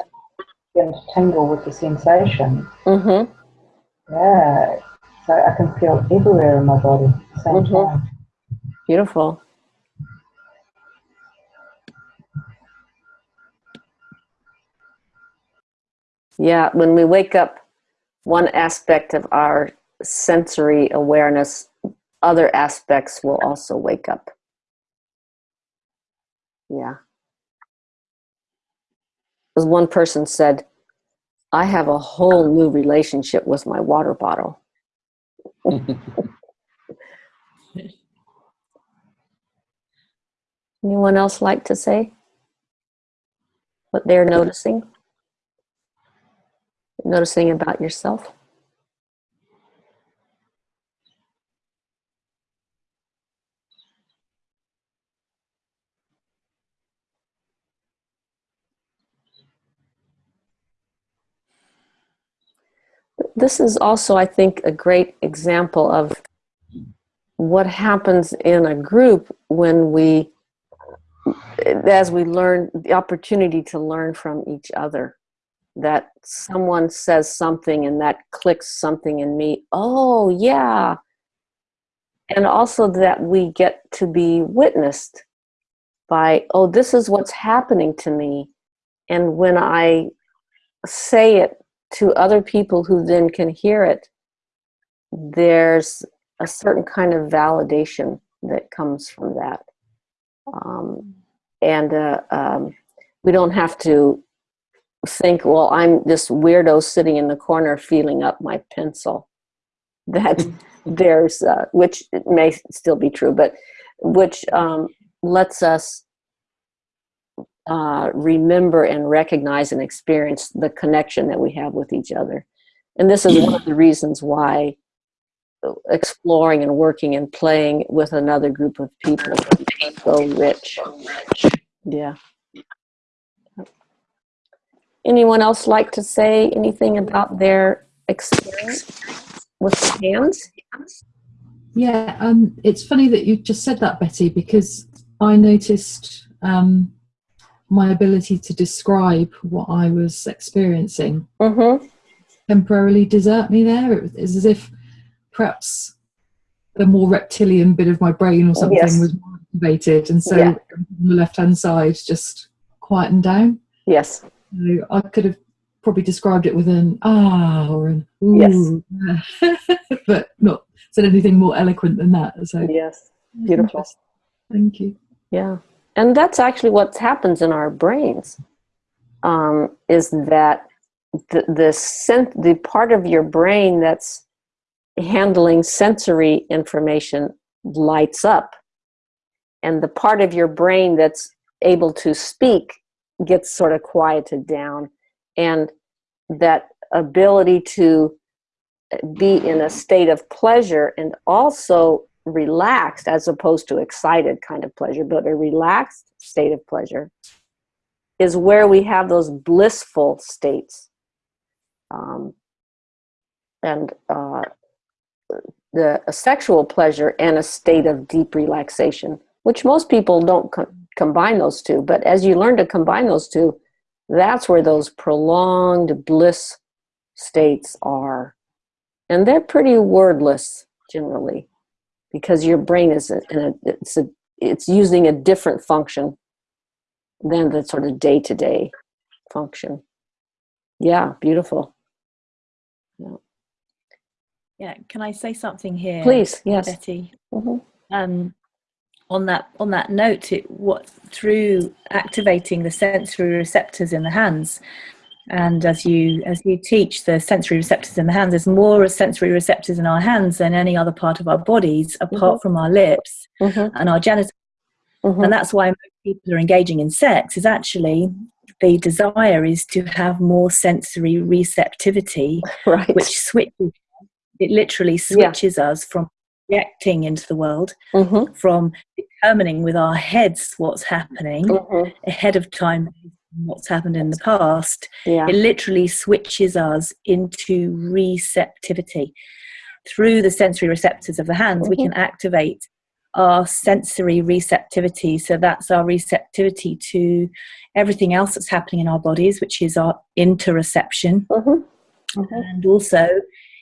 Begin to tingle with the sensation. Mm-hmm. Yeah. So I can feel everywhere in my body same Mhm. time. Beautiful. Yeah, when we wake up, one aspect of our sensory awareness, other aspects will also wake up. Yeah. As one person said, I have a whole new relationship with my water bottle. Anyone else like to say what they're noticing? Noticing about yourself? This is also, I think, a great example of what happens in a group when we as we learn the opportunity to learn from each other that someone says something and that clicks something in me oh yeah. And also that we get to be witnessed by oh this is what's happening to me. And when i say it to other people who then can hear it there's a certain kind of validation that comes from that. Um, and uh, um, we don't have to think well i'm this weirdo sitting in the corner feeling up my pencil. That there's uh, which may still be true but which um, lets us uh, remember and recognize and experience the connection that we have with each other and this is one of the reasons why exploring and working and playing with another group of people is so rich. Yeah. Anyone else like to say anything about their experience with hands? Yeah, um, it's funny that you just said that, Betty, because I noticed um, my ability to describe what I was experiencing Mm-hmm. temporarily desert me there. It was as if perhaps the more reptilian bit of my brain or something Yes. was more activated, and so Yeah. on the left hand side just quietened down. Yes. So I could have probably described it with an ah or an ooh, but not said anything more eloquent than that. So Yes. Beautiful. Thank you. Yeah. And that's actually what happens in our brains um, is that the, the, the part of your brain that's handling sensory information lights up. And the part of your brain that's able to speak gets sort of quieted down. And that ability to be in a state of pleasure and also relaxed as opposed to excited kind of pleasure but a relaxed state of pleasure is where we have those blissful states um, and uh, the sexual pleasure and a state of deep relaxation which most people don't co combine those two. But as you learn to combine those two, that's where those prolonged bliss states are. And they're pretty wordless generally because your brain is in a, it's, a, it's using a different function than the sort of day-to-day -day function. Yeah, beautiful. Yeah. yeah, can I say something here? Please, yes. Betty. Mm -hmm. Um, on that on that note it what through activating the sensory receptors in the hands and as you as you teach the sensory receptors in the hands there's more sensory receptors in our hands than any other part of our bodies apart mm -hmm. from our lips mm -hmm. and our genitals mm -hmm. and that's why people are engaging in sex is actually the desire is to have more sensory receptivity right. which switches it literally switches yeah. us from reacting into the world, mm-hmm. from determining with our heads what's happening mm-hmm. ahead of time what's happened in the past yeah. it literally switches us into receptivity through the sensory receptors of the hands mm-hmm. we can activate our sensory receptivity so that's our receptivity to everything else that's happening in our bodies which is our interoception mm-hmm. Mm-hmm. and also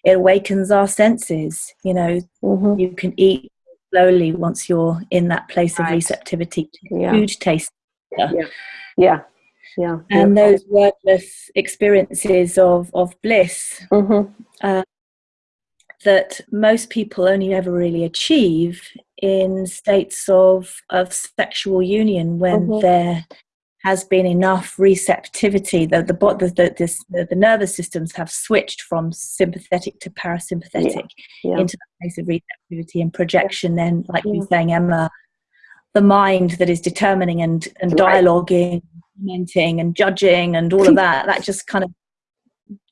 it awakens our senses you know mm-hmm. you can eat slowly once you're in that place right. of receptivity yeah. food taste yeah yeah yeah and yeah. those wordless experiences of of bliss mm-hmm. uh, that most people only ever really achieve in states of of sexual union when mm-hmm. they're has been enough receptivity that the, the, the, this, the, the, nervous systems have switched from sympathetic to parasympathetic yeah. Yeah. into the place of receptivity and projection then like yeah. you're saying emma the mind that is determining and, and dialoguing commenting and judging and all of that that just kind of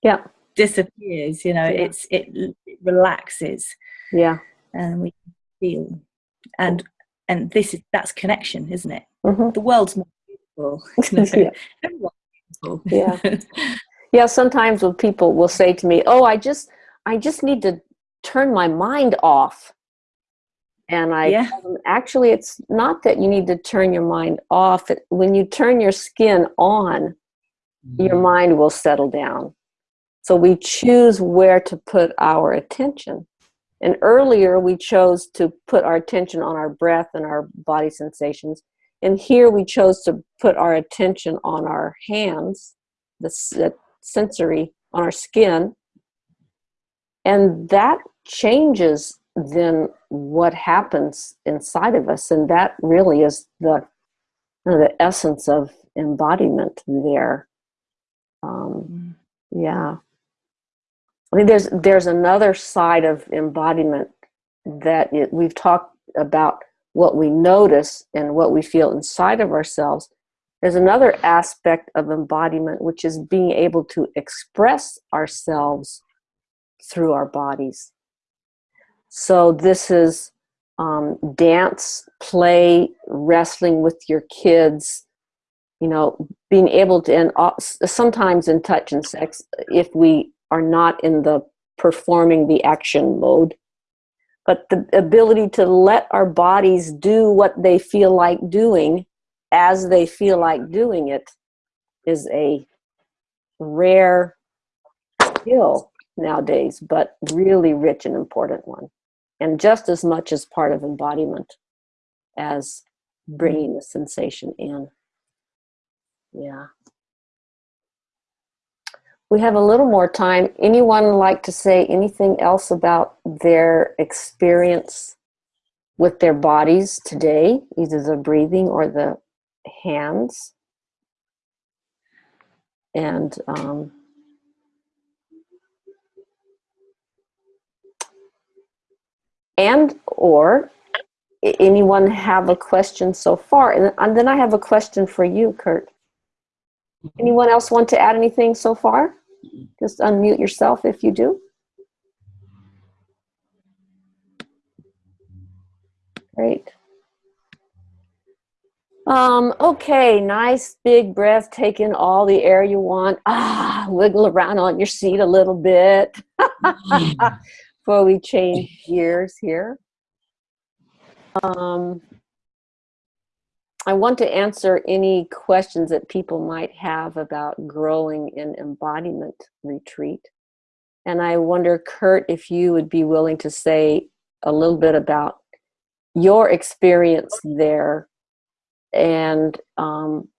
yeah. disappears you know it's it, it relaxes. Yeah. And we feel and and this is that's connection isn't it? Mm-hmm. the world's more yeah. yeah. yeah sometimes when people will say to me oh i just i just need to turn my mind off and i yeah. actually it's not that you need to turn your mind off when you turn your skin on mm-hmm. your mind will settle down so we choose where to put our attention and earlier we chose to put our attention on our breath and our body sensations and here we chose to put our attention on our hands, the, the sensory, on our skin. And that changes then what happens inside of us. And that really is the, the essence of embodiment there. Um, yeah. I think there's, there's another side of embodiment that it, we've talked about what we notice and what we feel inside of ourselves, there's another aspect of embodiment, which is being able to express ourselves through our bodies. So this is um, dance, play, wrestling with your kids, you know, being able to, and uh, sometimes in touch and sex, if we are not in the performing the action mode, but the ability to let our bodies do what they feel like doing as they feel like doing it is a rare skill nowadays, but really rich and important one. And just as much as part of embodiment as bringing the sensation in. Yeah. We have a little more time. Anyone like to say anything else about their experience with their bodies today, either the breathing or the hands? And um, and or anyone have a question so far? And, and then I have a question for you, Kurt. Anyone else want to add anything so far? Just unmute yourself if you do. Great. Um, okay, nice big breath, take in all the air you want. Ah, wiggle around on your seat a little bit before we change gears here. Um, I want to answer any questions that people might have about growing in embodiment retreat. And I wonder, Kurt, if you would be willing to say a little bit about your experience there and um,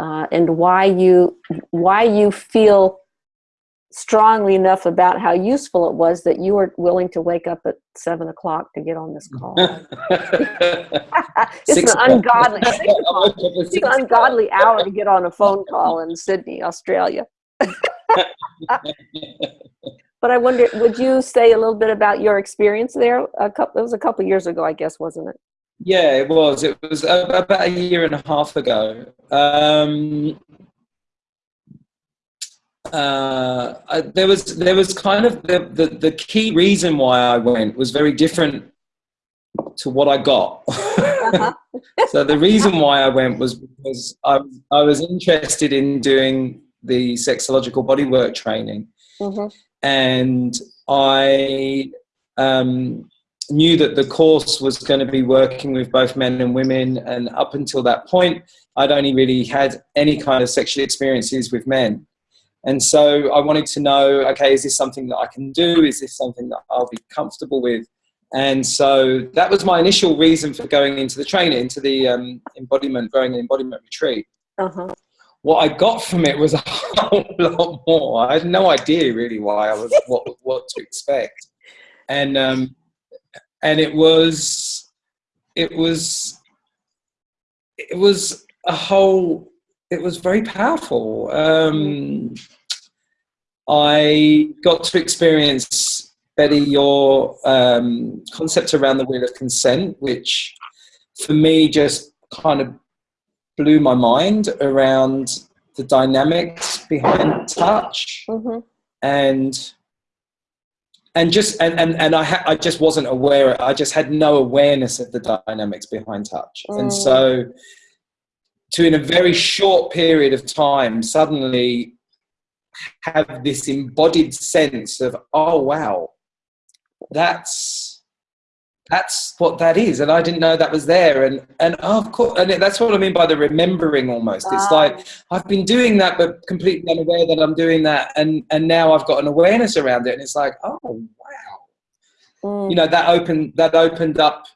uh, and why you why you feel strongly enough about how useful it was that you were willing to wake up at seven o'clock to get on this call. it's Six an ungodly, six I o'clock. woke up at It's an ungodly hour to get on a phone call in Sydney, Australia. But I wonder, would you say a little bit about your experience there? A couple, it was a couple years ago, I guess, wasn't it? Yeah, it was. It was about a year and a half ago. Um, uh, I, there was there was kind of the, the the key reason why I went was very different to what I got. Uh-huh. so the reason why I went was because I I was interested in doing the sexological bodywork training hmm and I um, knew that the course was going to be working with both men and women. And up until that point, I'd only really had any kind of sexual experiences with men. And so I wanted to know okay, is this something that I can do? Is this something that I'll be comfortable with? And so that was my initial reason for going into the training, into the um, embodiment, growing an embodiment retreat Uh-huh. what I got from it was a whole lot more. I had no idea really why I was what what to expect, and um, and it was it was it was a whole. It was very powerful. Um, I got to experience Betty your um, concept around the wheel of consent, which for me just kind of blew my mind around the dynamics behind touch hmm and and just and and, and I, ha- I just wasn't aware i just had no awareness of the dynamics behind touch and Mm. so to in a very short period of time suddenly have this embodied sense of oh wow that's that's what that is. And i didn't know that was there. And and oh, of course and that's what i mean by the remembering almost. It's Ah. like i've been doing that but completely unaware that i'm doing that. And and now i've got an awareness around it. And it's like oh wow. Mm, you know that opened that opened up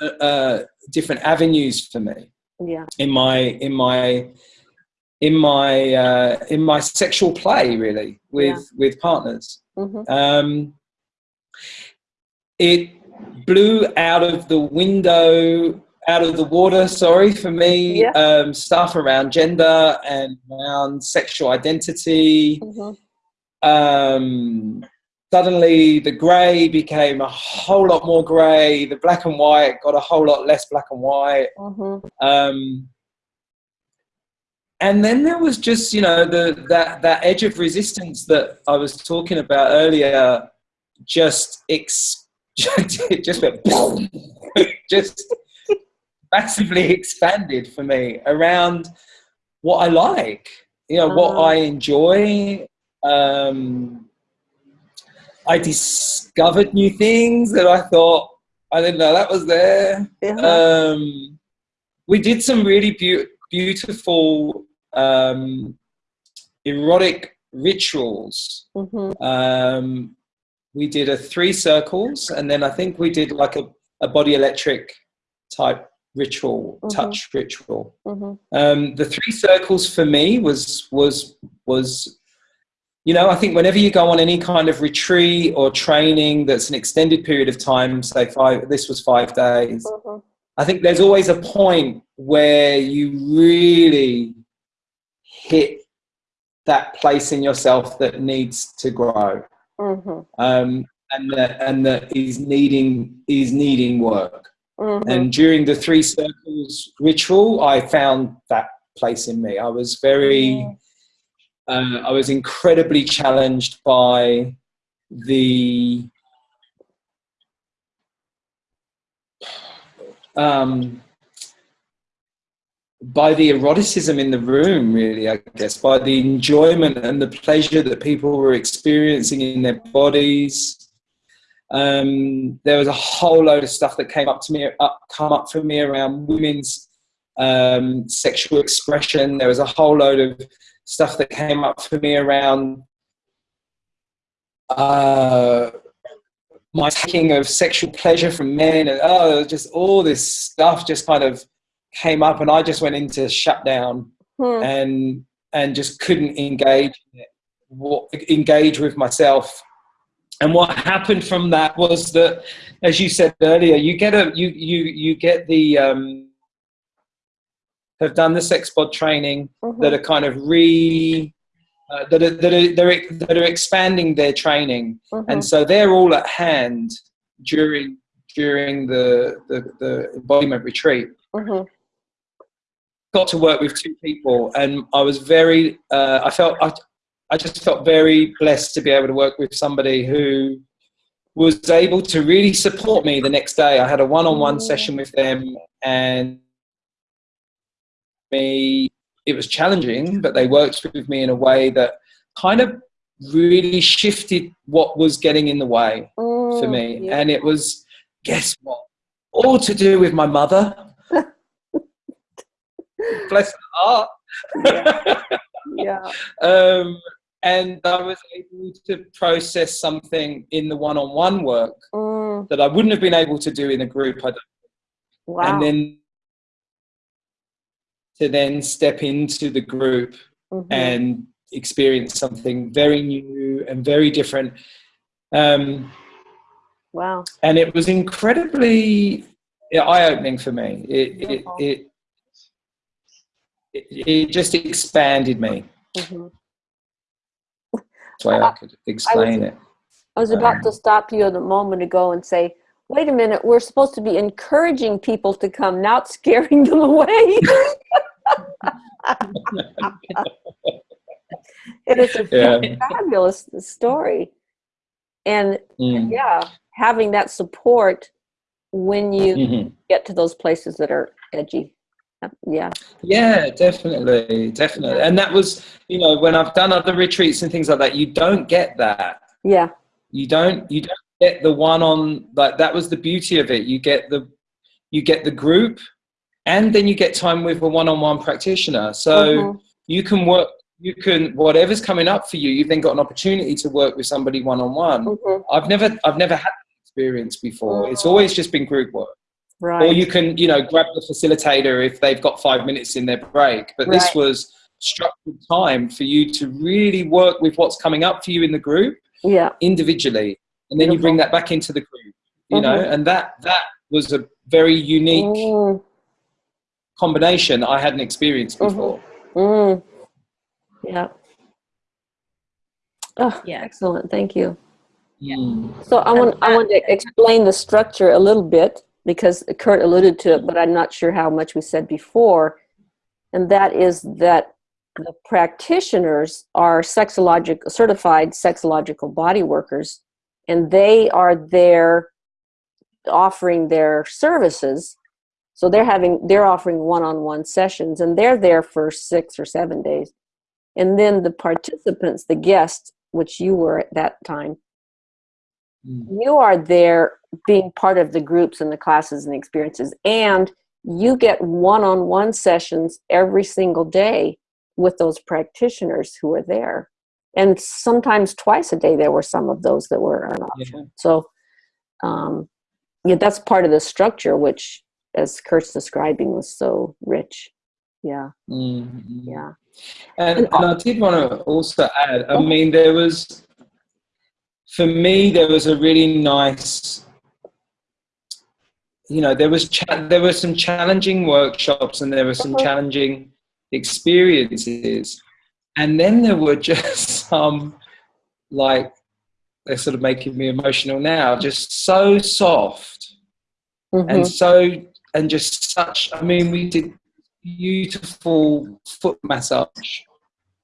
uh, uh, different avenues for me yeah. in my in my in my uh, in my sexual play really with with partners. Hmm um, it blew out of the window out of the water sorry for me Yeah. um, stuff around gender and around sexual identity. Hmm um, suddenly the grey became a whole lot more grey. The black and white got a whole lot less black and white. Hmm um, and then there was just you know the that that edge of resistance that I was talking about earlier just ex- just went boom, just massively expanded for me around what I like you know what Ah. I enjoy. Um, I discovered new things that I thought I didn't know that was there Yeah. um, we did some really beau- beautiful um, erotic rituals. hmm Um, we did a three circles, and then I think we did like a, a body electric type ritual, Mhm. touch ritual. hmm Um, the three circles for me was was was you know i think whenever you go on any kind of retreat or training that's an extended period of time say five this was five days hmm I think there's always a point where you really hit that place in yourself that needs to grow hmm um, and that and that is needing is needing work. Mhm. And during the three circles ritual, I found that place in me. I was very, uh, I was incredibly challenged by the um, by the eroticism in the room, really, I guess, by the enjoyment and the pleasure that people were experiencing in their bodies. Um, there was a whole load of stuff that came up to me, up, come up for me around women's um, sexual expression. There was a whole load of stuff that came up for me around uh, my taking of sexual pleasure from men, and oh, just all this stuff just kind of came up, and I just went into shutdown Hmm. and and just couldn't engage engage with myself. And what happened from that was that, as you said earlier, you get a you you you get the um, have done the sex bod training Mhm. that are kind of re uh, that are, that are they're, that are expanding their training, Mhm. and so they're all at hand during during the the, the embodiment retreat Mhm. got to work with two people and i was very uh, i felt I, I just felt very blessed to be able to work with somebody who was able to really support me the next day i had a one-on-one session with them and me it was challenging but they worked with me in a way that kind of really shifted what was getting in the way for me yeah. and it was guess what all to do with my mother bless her heart yeah. um, and I was able to process something in the one-on-one work Mm, that I wouldn't have been able to do in a group. I don't, wow. And then to then step into the group Mhm. and experience something very new and very different. Um, wow. and it was incredibly eye-opening for me. It, it, it, it, it just expanded me. Mhm. That's the way I could explain it. I was about to stop you a moment ago and say, wait a minute, we're supposed to be encouraging people to come, not scaring them away. it is a Yeah. fabulous story. And Mm. yeah, having that support when you Mhm. get to those places that are edgy. Yeah. Yeah, definitely, definitely. And that was, you know, when I've done other retreats and things like that, you don't get that. Yeah. You don't, you don't get the one on like that was the beauty of it. You get the, you get the group, and then you get time with a one-on-one practitioner. So Mhm. you can work, you can whatever's coming up for you. You've then got an opportunity to work with somebody one-on-one. Mhm. I've never, I've never had that experience before. It's always just been group work. Right. or you can you know grab the facilitator if they've got five minutes in their break but this was structured time for you to really work with what's coming up for you in the group yeah. individually and then you bring that back into the group you know Mhm. and that that was a very unique Mm, combination i hadn't experienced Mhm. before mm. Yeah. Oh, Yeah. excellent. Thank you. Mm. So I want I want to explain the structure a little bit because Kurt alluded to it, but I'm not sure how much we said before. And that is that the practitioners are sexologic certified sexological body workers, and they are there offering their services. So they're having they're offering one-on-one sessions, and they're there for six or seven days. And then the participants, the guests, which you were at that time, Mm. you are there being part of the groups and the classes and the experiences and you get one-on-one sessions every single day with those practitioners who are there and sometimes twice a day there were some of those that were an option Yeah. so um, yeah that's part of the structure which as kurt's describing was so rich yeah Mm, mm. yeah And, and I did want to also add, I mean, there was, for me, there was a really nice, you know, there was, cha- there were some challenging workshops and there were some Mhm. challenging experiences. And then there were just some, like, they're sort of making me emotional now, just so soft Mhm. and so and just such. I mean, we did beautiful foot massage,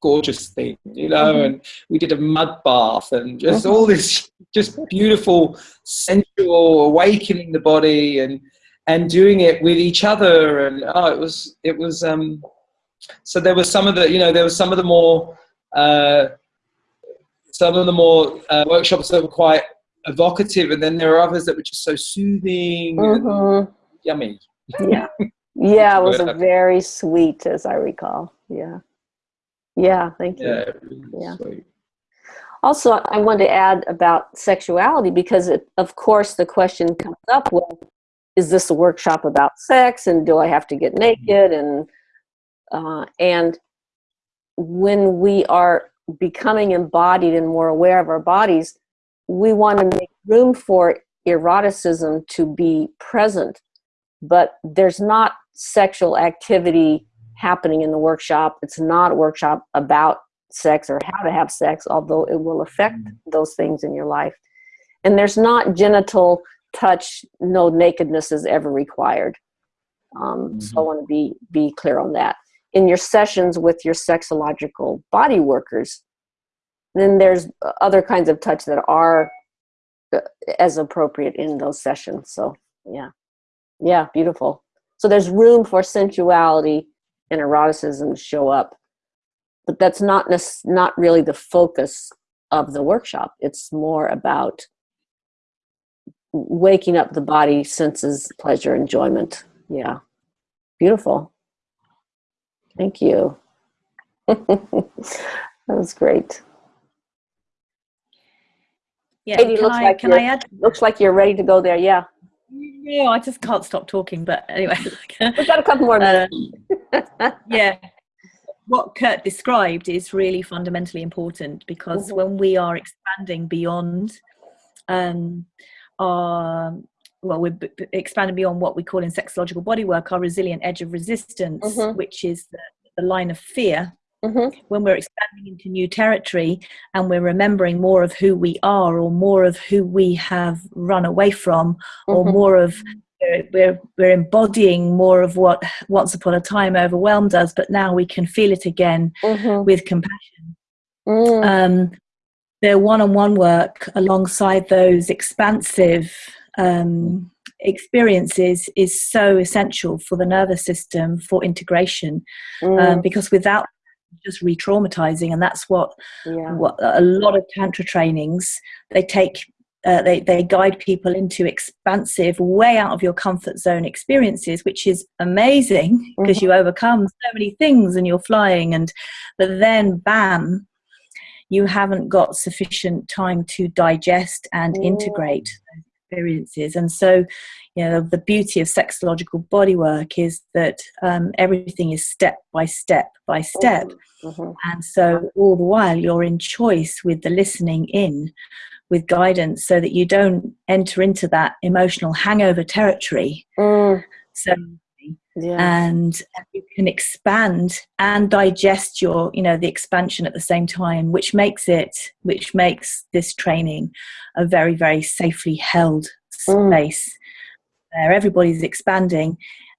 gorgeous thing, you know, Mhm. and we did a mud bath and just Mhm. all this just beautiful sensual awakening the body and and doing it with each other and oh it was it was um so there were some of the you know there were some of the more uh some of the more uh, workshops that were quite evocative and then there are others that were just so soothing and Mhm. yummy Yeah. Yeah, it was Yeah. very sweet, as I recall. Yeah. Yeah, thank you. yeah, really Yeah. sweet. Also, I wanted to add about sexuality because, it, of course, the question comes up well, is this a workshop about sex and do I have to get naked? And, uh, and when we are becoming embodied and more aware of our bodies, we want to make room for eroticism to be present. But there's not sexual activity happening in the workshop. It's not a workshop about sex or how to have sex, although it will affect those things in your life. And there's not genital touch, no nakedness is ever required. Um, So I want to be be clear on that. In your sessions with your sexological body workers, then there's other kinds of touch that are uh, as appropriate in those sessions. So yeah, yeah, beautiful. So there's room for sensuality and eroticism to show up but that's not not really the focus of the workshop. It's more about waking up the body senses pleasure enjoyment. Yeah. Beautiful thank you that was great Yeah, Katie, can looks I like can I add? looks like you're ready to go there yeah Yeah, I just can't stop talking. But anyway, we've got a couple more Uh, minutes yeah what kurt described is really fundamentally important because Mhm. when we are expanding beyond um our well we're b- expanding beyond what we call in sexological bodywork our resilient edge of resistance Mhm. which is the, the line of fear Mhm. when we're expanding into new territory and we're remembering more of who we are or more of who we have run away from or Mhm. more of we're, we're, embodying more of what once upon a time overwhelmed us but now we can feel it again Mhm. with compassion Mm. um, their one-on-one work alongside those expansive um, experiences is so essential for the nervous system for integration um, Mm. because without just re-traumatizing and that's what yeah what a lot of tantra trainings they take uh, they they guide people into expansive way out of your comfort zone experiences which is amazing because you overcome so many things and you're flying and but then bam you haven't got sufficient time to digest and Mm. integrate experiences and so you know the beauty of sexological bodywork is that um, everything is step by step by step Mhm. and so all the while you're in choice with the listening in with guidance so that you don't enter into that emotional hangover territory Mm. so yeah and you can expand and digest your you know the expansion at the same time which makes it which makes this training a very very safely held Mm. space where everybody's expanding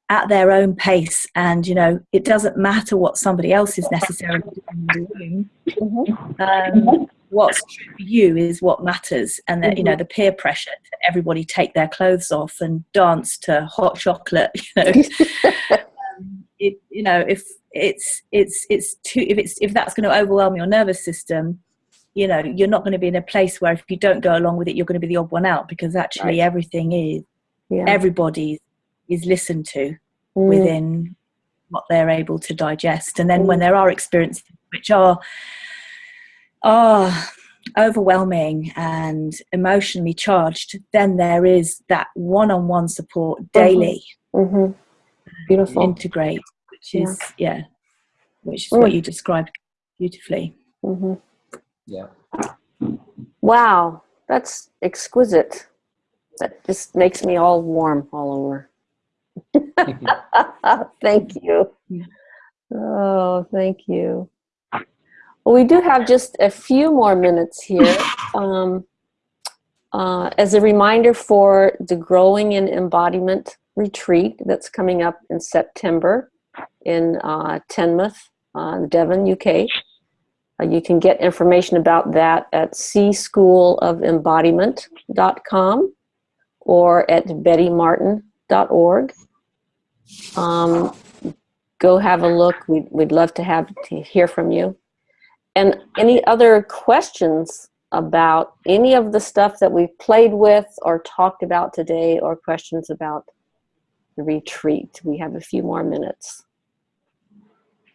at their own pace and you know it doesn't matter what somebody else is necessarily doing in the room Mhm. um, what's true for you is what matters and that you know the peer pressure to everybody take their clothes off and dance to hot chocolate you know um, it, you know if it's it's it's too if it's if that's going to overwhelm your nervous system you know you're not going to be in a place where if you don't go along with it you're going to be the odd one out because actually Right. everything is yeah everybody is listened to Mm. within what they're able to digest and then when Mm. there are experiences which are are overwhelming and emotionally charged then there is that one-on-one support daily Mhm. beautiful integrate which is yeah which is Mm. what you described beautifully hmm yeah Wow, that's exquisite. That just makes me all warm all over. thank you. Yeah. Oh, thank you. Well, we do have just a few more minutes here. Um, uh, as a reminder for the Growing in Embodiment retreat that's coming up in September in uh, Teignmouth, uh, Devon, UK. Uh, you can get information about that at cschoolofembodiment.com or at bettymartin.org. Um, go have a look. We'd, we'd love to have to hear from you. And any other questions about any of the stuff that we've played with or talked about today or questions about the retreat? We have a few more minutes.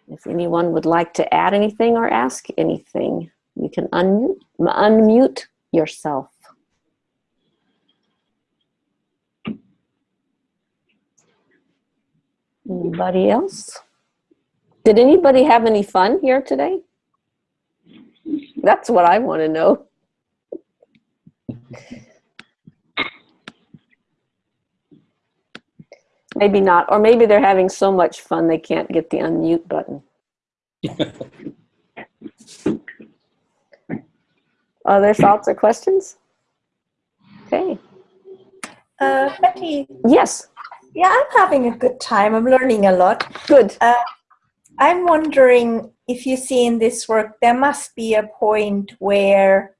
If anyone would like to add anything or ask anything, you can unmute, unmute yourself. Anybody else? Did anybody have any fun here today? That's what I want to know. Maybe not, or maybe they're having so much fun they can't get the unmute button. Other thoughts or questions? Okay, Uh, Betty, yes, yeah, I'm having a good time. I'm learning a lot. good. Uh, I'm wondering if you see in this work, there must be a point where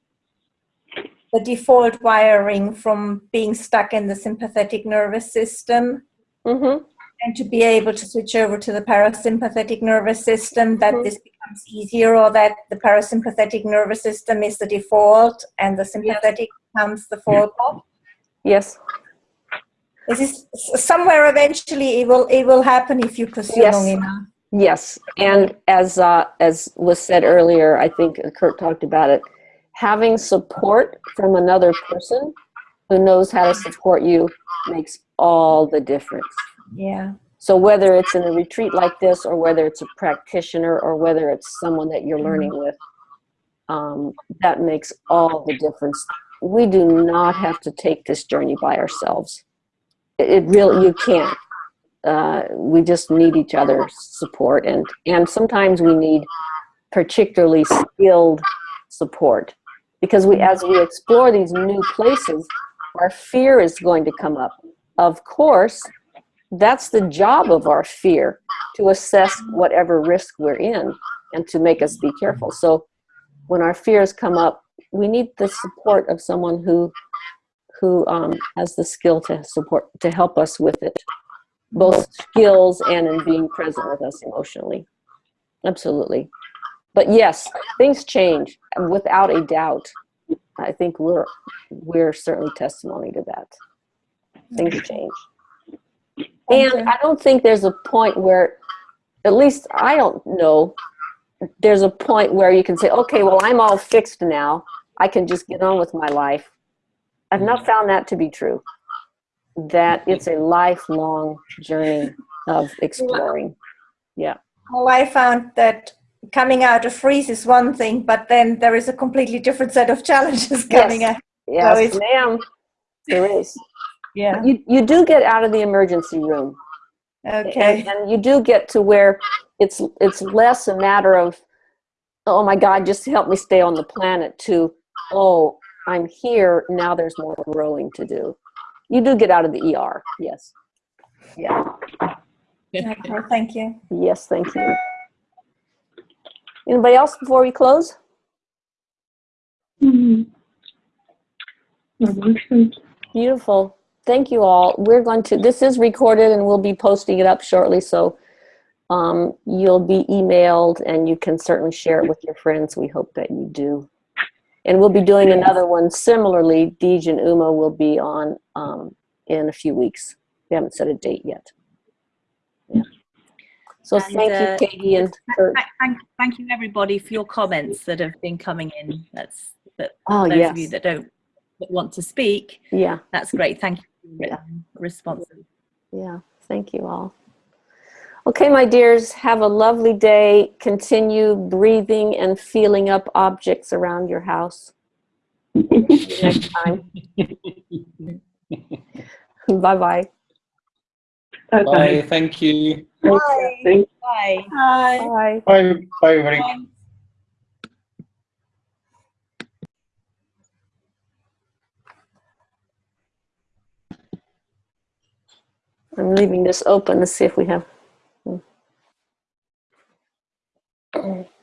the default wiring from being stuck in the sympathetic nervous system Mm-hmm. and to be able to switch over to the parasympathetic nervous system, that Mhm. this becomes easier or that the parasympathetic nervous system is the default and the sympathetic becomes the fallback. Yes, This is somewhere eventually it will it will happen if you pursue Yes. long enough. Yes. And as, uh, as was said earlier, I think Kurt talked about it, having support from another person who knows how to support you makes all the difference. Yeah. So whether it's in a retreat like this, or whether it's a practitioner, or whether it's someone that you're learning with, um, that makes all the difference. We do not have to take this journey by ourselves. It, it really, you can't. Uh, we just need each other's support, and and sometimes we need particularly skilled support because we, as we explore these new places, our fear is going to come up. Of course, that's the job of our fear to assess whatever risk we're in and to make us be careful. So when our fears come up, we need the support of someone who who um, has the skill to support to help us with it, both skills and in being present with us emotionally. Absolutely. But yes, things change without a doubt. I think we're we're certainly testimony to that. Things change. And. I don't think there's a point where, at least I don't know, there's a point where you can say, okay, well, I'm all fixed now. I can just get on with my life. I've not mm-hmm. found that to be true. That it's a lifelong journey of exploring. Yeah. Well, I found that coming out of freeze is one thing, but then there is a completely different set of challenges coming Yes. out. Yes, it's- ma'am. There is. Yeah. You, you do get out of the emergency room. Okay. And, and you do get to where it's it's less a matter of, oh my God, just help me stay on the planet. To oh, I'm here now. There's more growing to do. You do get out of the ER. Yes. Yeah. Okay, thank you. Yes. Thank you. Anybody else before we close? Beautiful. Thank you all. We're going to, this is recorded and we'll be posting it up shortly. So um, you'll be emailed and you can certainly share it with your friends. We hope that you do. And we'll be doing another one similarly. Deej and Uma will be on um, in a few weeks. We haven't set a date yet. Yeah. So And, thank uh, you, Katie and Thank, thank, thank you everybody for your comments that have been coming in. That's that Oh, those yes. of you that don't that want to speak. Yeah, That's great. Thank you for your Yeah. written responses. yeah. Thank you all. Okay, my dears, have a lovely day. Continue breathing and feeling up objects around your house. next time. Bye-bye. Bye. Bye. Thank you. Bye. Thank. Bye. Bye. Bye. Bye. Bye. Bye. I'm leaving this open to see if we have Oh.